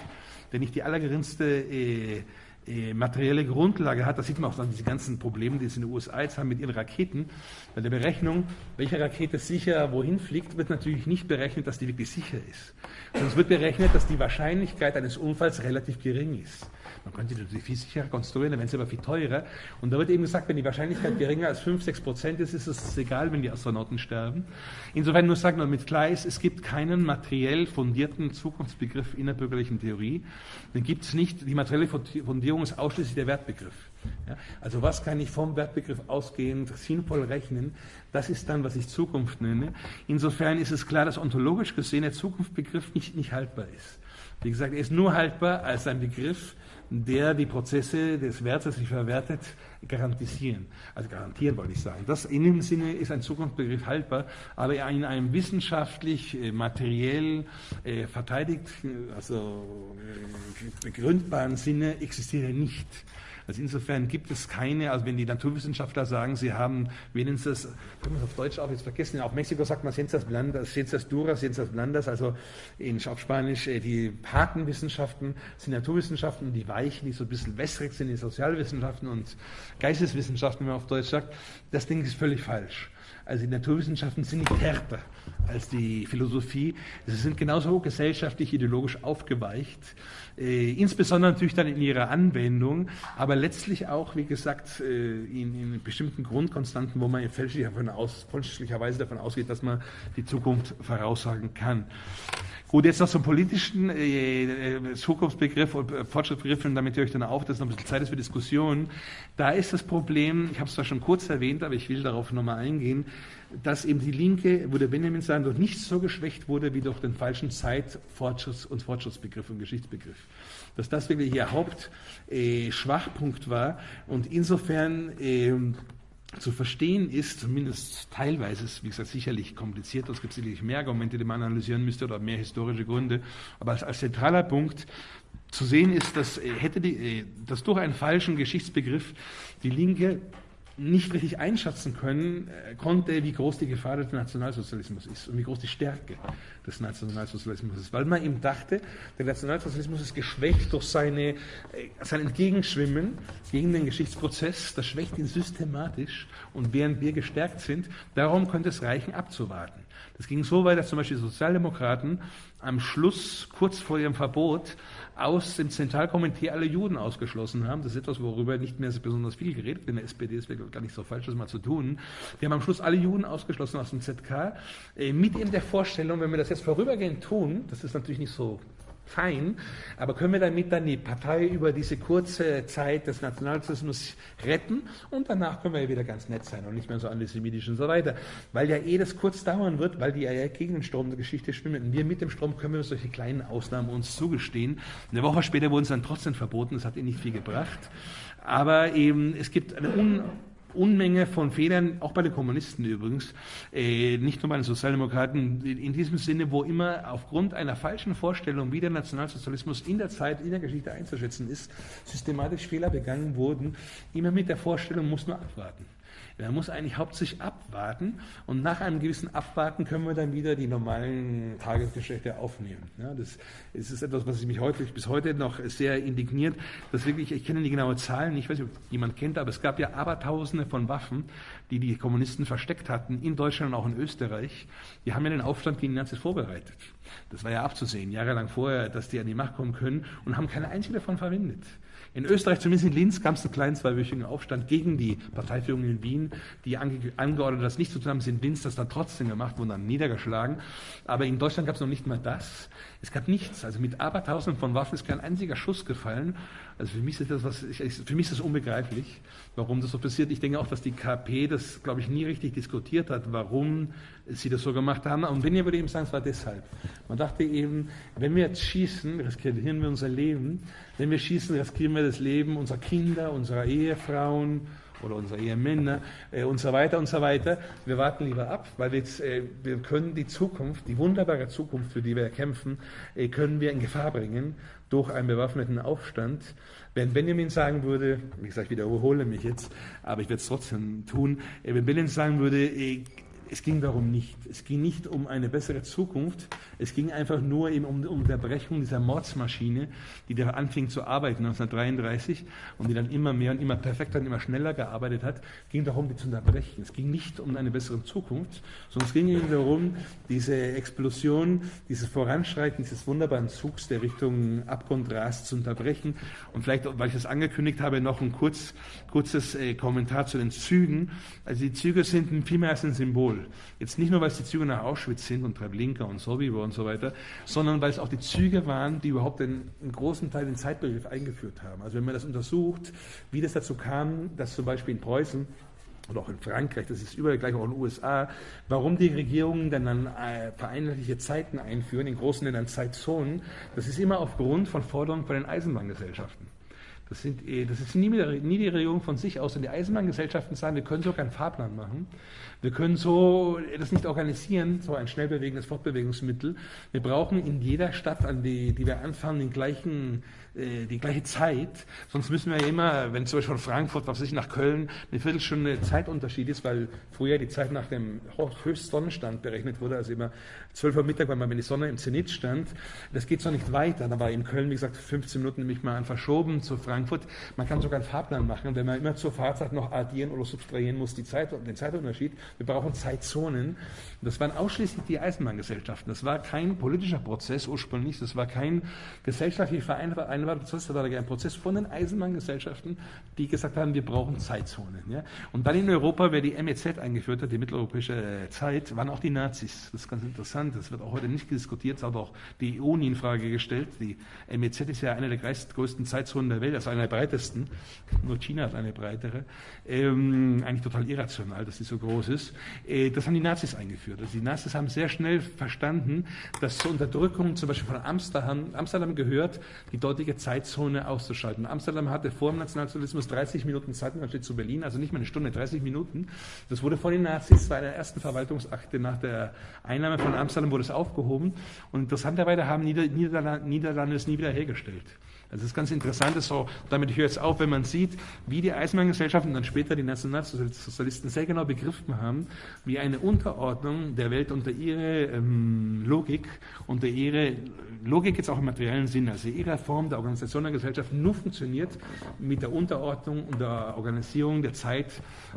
der nicht die allergeringste äh, äh, materielle Grundlage hat. Das sieht man auch an diese ganzen Probleme, die es in den USA jetzt haben mit ihren Raketen. Bei der Berechnung, welche Rakete sicher wohin fliegt, wird natürlich nicht berechnet, dass die wirklich sicher ist. Sondern es wird berechnet, dass die Wahrscheinlichkeit eines Unfalls relativ gering ist. Man könnte die viel sicherer konstruieren, dann wären sie aber viel teurer. Und da wird eben gesagt, wenn die Wahrscheinlichkeit geringer als 5, 6 Prozent ist, ist es egal, wenn die Astronauten sterben. Insofern nur sagen, damit klar ist, es gibt keinen materiell fundierten Zukunftsbegriff in der bürgerlichen Theorie. Den gibt es nicht. Die materielle Fundierung ist ausschließlich der Wertbegriff. Ja, also was kann ich vom Wertbegriff ausgehend sinnvoll rechnen? Das ist dann, was ich Zukunft nenne. Insofern ist es klar, dass ontologisch gesehen der Zukunftsbegriff nicht, nicht haltbar ist. Wie gesagt, er ist nur haltbar als ein Begriff, der die Prozesse des Werts, das sich verwertet, garantisieren. Also garantieren wollte ich sagen. Das in dem Sinne ist ein Zukunftsbegriff haltbar, aber in einem wissenschaftlich, äh, materiell äh, verteidigt, also äh, begründbaren Sinne existiert er nicht. Also insofern gibt es keine, also wenn die Naturwissenschaftler sagen, sie haben wenigstens, können wir es auf Deutsch auch jetzt vergessen, auf Mexiko sagt man Ciencias Blandas, Ciencias Duras, Ciencias Blandas, also in, auf Spanisch äh, die harten Wissenschaften sind Naturwissenschaften, die weichen, die so ein bisschen wässrig sind, die Sozialwissenschaften und Geisteswissenschaften, wenn man auf Deutsch sagt, das Ding ist völlig falsch. Also die Naturwissenschaften sind nicht härter als die Philosophie. Sie sind genauso gesellschaftlich, ideologisch aufgeweicht, insbesondere natürlich dann in ihrer Anwendung, aber letztlich auch, wie gesagt, äh, in, in, bestimmten Grundkonstanten, wo man fälschlicherweise davon ausgeht, dass man die Zukunft voraussagen kann. Gut, jetzt noch zum politischen äh, äh Zukunftsbegriff und äh, Fortschrittsbegriff, und damit höre ich dann auf, dass noch ein bisschen Zeit ist für Diskussionen. Da ist das Problem, ich habe es zwar schon kurz erwähnt, aber ich will darauf nochmal eingehen, dass eben die Linke, der Benjamin sagen, durch nicht so geschwächt wurde wie durch den falschen Zeit-, Fortschritts- und Fortschrittsbegriff und Geschichtsbegriff. Dass das wirklich ihr Hauptschwachpunkt war und insofern äh, zu verstehen ist, zumindest teilweise, ist, wie gesagt, sicherlich kompliziert, es gibt sicherlich mehr Argumente, die man analysieren müsste oder mehr historische Gründe, aber als, als zentraler Punkt zu sehen ist, dass, äh, hätte die, äh, dass durch einen falschen Geschichtsbegriff die Linke nicht richtig einschätzen können, äh, konnte, wie groß die Gefahr des Nationalsozialismus ist und wie groß die Stärke des Nationalsozialismus ist. Weil man eben dachte, der Nationalsozialismus ist geschwächt durch seine, äh, sein Entgegenschwimmen gegen den Geschichtsprozess, das schwächt ihn systematisch und während wir gestärkt sind, darum könnte es reichen, abzuwarten. Das ging so weit, dass zum Beispiel Sozialdemokraten am Schluss, kurz vor ihrem Verbot, aus dem Zentralkomitee alle Juden ausgeschlossen haben. Das ist etwas, worüber nicht mehr besonders viel geredet wird. In der SPD ist gar nicht so falsch, das mal zu tun. Die haben am Schluss alle Juden ausgeschlossen aus dem ZK, äh, mit eben der Vorstellung, wenn wir das jetzt vorübergehend tun, das ist natürlich nicht so fein, aber können wir damit dann die Partei über diese kurze Zeit des Nationalsozialismus retten und danach können wir ja wieder ganz nett sein und nicht mehr so antisemitisch und so weiter. Weil ja eh das kurz dauern wird, weil die ja gegen den Strom der Geschichte schwimmen. Und wir mit dem Strom können wir solche kleinen Ausnahmen uns zugestehen. Eine Woche später wurden es dann trotzdem verboten, das hat ihnen nicht viel gebracht. Aber eben, es gibt eine un Unmenge von Fehlern, auch bei den Kommunisten übrigens, äh, nicht nur bei den Sozialdemokraten, in diesem Sinne, wo immer aufgrund einer falschen Vorstellung, wie der Nationalsozialismus in der Zeit, in der Geschichte einzuschätzen ist, systematisch Fehler begangen wurden, immer mit der Vorstellung, muss nur abwarten. Man muss eigentlich hauptsächlich abwarten und nach einem gewissen Abwarten können wir dann wieder die normalen Tagesgeschäfte aufnehmen. Ja, das, ist etwas, was mich heute, bis heute noch sehr indigniert, dass wirklich, ich kenne die genaue Zahlen, ich weiß nicht, ob jemand kennt, aber es gab ja Abertausende von Waffen, die die Kommunisten versteckt hatten, in Deutschland und auch in Österreich. Die haben ja den Aufstand gegen die Nazis vorbereitet. Das war ja abzusehen, jahrelang vorher, dass die an die Macht kommen können und haben keine einzige davon verwendet. In Österreich, zumindest in Linz, gab es einen kleinen zweiwöchigen Aufstand gegen die Parteiführung in Wien, die ange angeordnet das nicht zu tun haben. In Linz das dann trotzdem gemacht, wurden dann niedergeschlagen. Aber in Deutschland gab es noch nicht mal das. Es gab nichts. Also mit Abertausenden von Waffen ist kein einziger Schuss gefallen. Also für mich ist das, was, für mich ist das unbegreiflich, warum das so passiert. Ich denke auch, dass die KP das, glaube ich, nie richtig diskutiert hat, warum sie das so gemacht haben. Und wenn ihr würde eben sagen, es war deshalb. Man dachte eben, wenn wir jetzt schießen, riskieren wir unser Leben. Wenn wir schießen, riskieren wir das Leben unserer Kinder, unserer Ehefrauen oder unserer Ehemänner äh, und so weiter und so weiter. Wir warten lieber ab, weil wir, jetzt, äh, wir können die Zukunft, die wunderbare Zukunft, für die wir kämpfen, äh, können wir in Gefahr bringen durch einen bewaffneten Aufstand. Wenn Benjamin sagen würde, wie gesagt, ich wiederhole mich jetzt, aber ich werde es trotzdem tun, äh, wenn Benjamin sagen würde, äh, es ging darum nicht. Es ging nicht um eine bessere Zukunft. Es ging einfach nur eben um, die Unterbrechung dieser Mordsmaschine, die da anfing zu arbeiten 1933 und die dann immer mehr und immer perfekter und immer schneller gearbeitet hat. Es ging darum, die zu unterbrechen. Es ging nicht um eine bessere Zukunft, sondern es ging eben darum, diese Explosion, dieses Voranschreiten dieses wunderbaren Zugs, der Richtung Abgrund rast, zu unterbrechen. Und vielleicht, weil ich das angekündigt habe, noch ein kurz, kurzes äh, Kommentar zu den Zügen. Also die Züge sind vielmehr ein Symbol. Jetzt nicht nur, weil es die Züge nach Auschwitz sind und Treblinka und Sobibor und so weiter, sondern weil es auch die Züge waren, die überhaupt einen, einen großen Teil den Zeitbegriff eingeführt haben. Also wenn man das untersucht, wie das dazu kam, dass zum Beispiel in Preußen oder auch in Frankreich, das ist überall gleich auch in den USA, warum die Regierungen dann, dann äh, vereinheitliche Zeiten einführen, in großen Ländern Zeitzonen, das ist immer aufgrund von Forderungen von den Eisenbahngesellschaften. Das, sind, äh, das ist nie, nie die Regierung von sich aus. Und die Eisenbahngesellschaften sagen, wir können so keinen Fahrplan machen. Wir können so das nicht organisieren, so ein schnell bewegendes Fortbewegungsmittel. Wir brauchen in jeder Stadt, an die, die wir anfangen, den gleichen äh, die gleiche Zeit. Sonst müssen wir ja immer, wenn zum Beispiel von Frankfurt, was weiß ich, nach Köln eine Viertelstunde Zeitunterschied ist, weil früher die Zeit nach dem Höchstsonnenstand berechnet wurde, also immer 12 Uhr Mittag, weil wenn die Sonne im Zenit stand. Das geht so nicht weiter. Da war in Köln, wie gesagt, 15 Minuten nämlich mal verschoben zu Frankfurt. Man kann sogar einen Fahrplan machen, wenn man immer zur Fahrzeit noch addieren oder subtrahieren muss, die Zeit, den Zeitunterschied. Wir brauchen Zeitzonen. Das waren ausschließlich die Eisenbahngesellschaften. Das war kein politischer Prozess ursprünglich, das war kein gesellschaftlich vereinbarter Prozess, das war ein Prozess von den Eisenbahngesellschaften, die gesagt haben, wir brauchen Zeitzonen. Ja? Und dann in Europa, wer die MEZ eingeführt hat, die mitteleuropäische Zeit, waren auch die Nazis. Das ist ganz interessant, das wird auch heute nicht diskutiert, es hat auch die EU nie in Frage gestellt. Die MEZ ist ja eine der größten Zeitzonen der Welt, also eine der breitesten. Nur China hat eine breitere. Ähm, eigentlich total irrational, dass sie so groß ist. Äh, das haben die Nazis eingeführt. Also die Nazis haben sehr schnell verstanden, dass zur Unterdrückung zum Beispiel von Amsterdam, Amsterdam gehört, die dortige Zeitzone auszuschalten. Amsterdam hatte vor dem Nationalsozialismus 30 Minuten Zeitunterschied zu Berlin, also nicht mal eine Stunde, 30 Minuten. Das wurde von den Nazis bei der ersten Verwaltungsakte nach der Einnahme von Amsterdam wurde es aufgehoben. Und interessanterweise haben Nieder Niederlande, Niederlande es nie wieder hergestellt. Also das ist ganz interessant, ist so, damit höre ich jetzt auf, wenn man sieht, wie die Eisenbahngesellschaften und dann später die Nationalsozialisten sehr genau begriffen haben, wie eine Unterordnung der Welt unter ihre ähm, Logik, unter ihre Logik jetzt auch im materiellen Sinn, also ihre Form der Organisation der Gesellschaft nur funktioniert mit der Unterordnung und der Organisierung der Zeit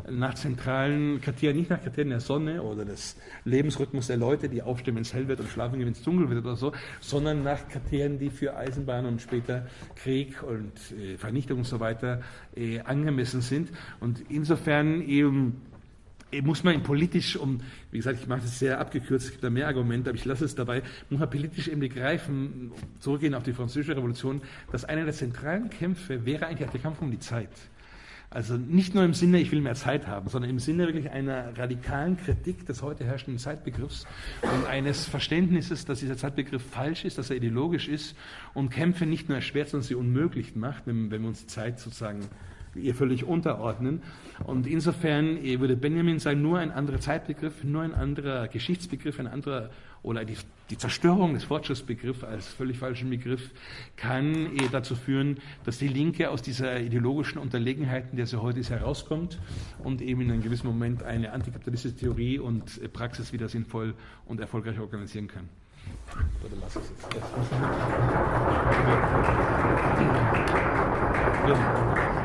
nach zentralen Kriterien, nicht nach Kriterien der Sonne oder des Lebensrhythmus der Leute, die aufstehen, wenn es hell wird und schlafen, wenn es dunkel wird oder so, sondern nach Kriterien, die für Eisenbahn und später Krieg und äh, Vernichtung und so weiter äh, angemessen sind. Und insofern eben äh, muss man politisch, um, wie gesagt, ich mache das sehr abgekürzt, es gibt da mehr Argumente, aber ich lasse es dabei, muss man politisch eben begreifen, zurückgehen auf die französische Revolution, dass einer der zentralen Kämpfe wäre eigentlich der Kampf um die Zeit. Also nicht nur im Sinne, ich will mehr Zeit haben, sondern im Sinne wirklich einer radikalen Kritik des heute herrschenden Zeitbegriffs und eines Verständnisses, dass dieser Zeitbegriff falsch ist, dass er ideologisch ist und Kämpfe nicht nur erschwert, sondern sie unmöglich macht, wenn, wenn wir uns Zeit sozusagen ihr völlig unterordnen. Und insofern würde Benjamin sagen, nur ein anderer Zeitbegriff, nur ein anderer Geschichtsbegriff, ein anderer oder die, die Zerstörung des Fortschrittsbegriffs als völlig falschen Begriff kann dazu führen, dass die Linke aus dieser ideologischen Unterlegenheit, in der sie heute ist, herauskommt und eben in einem gewissen Moment eine antikapitalistische Theorie und Praxis wieder sinnvoll und erfolgreich organisieren kann. Oder lass es jetzt. Ja.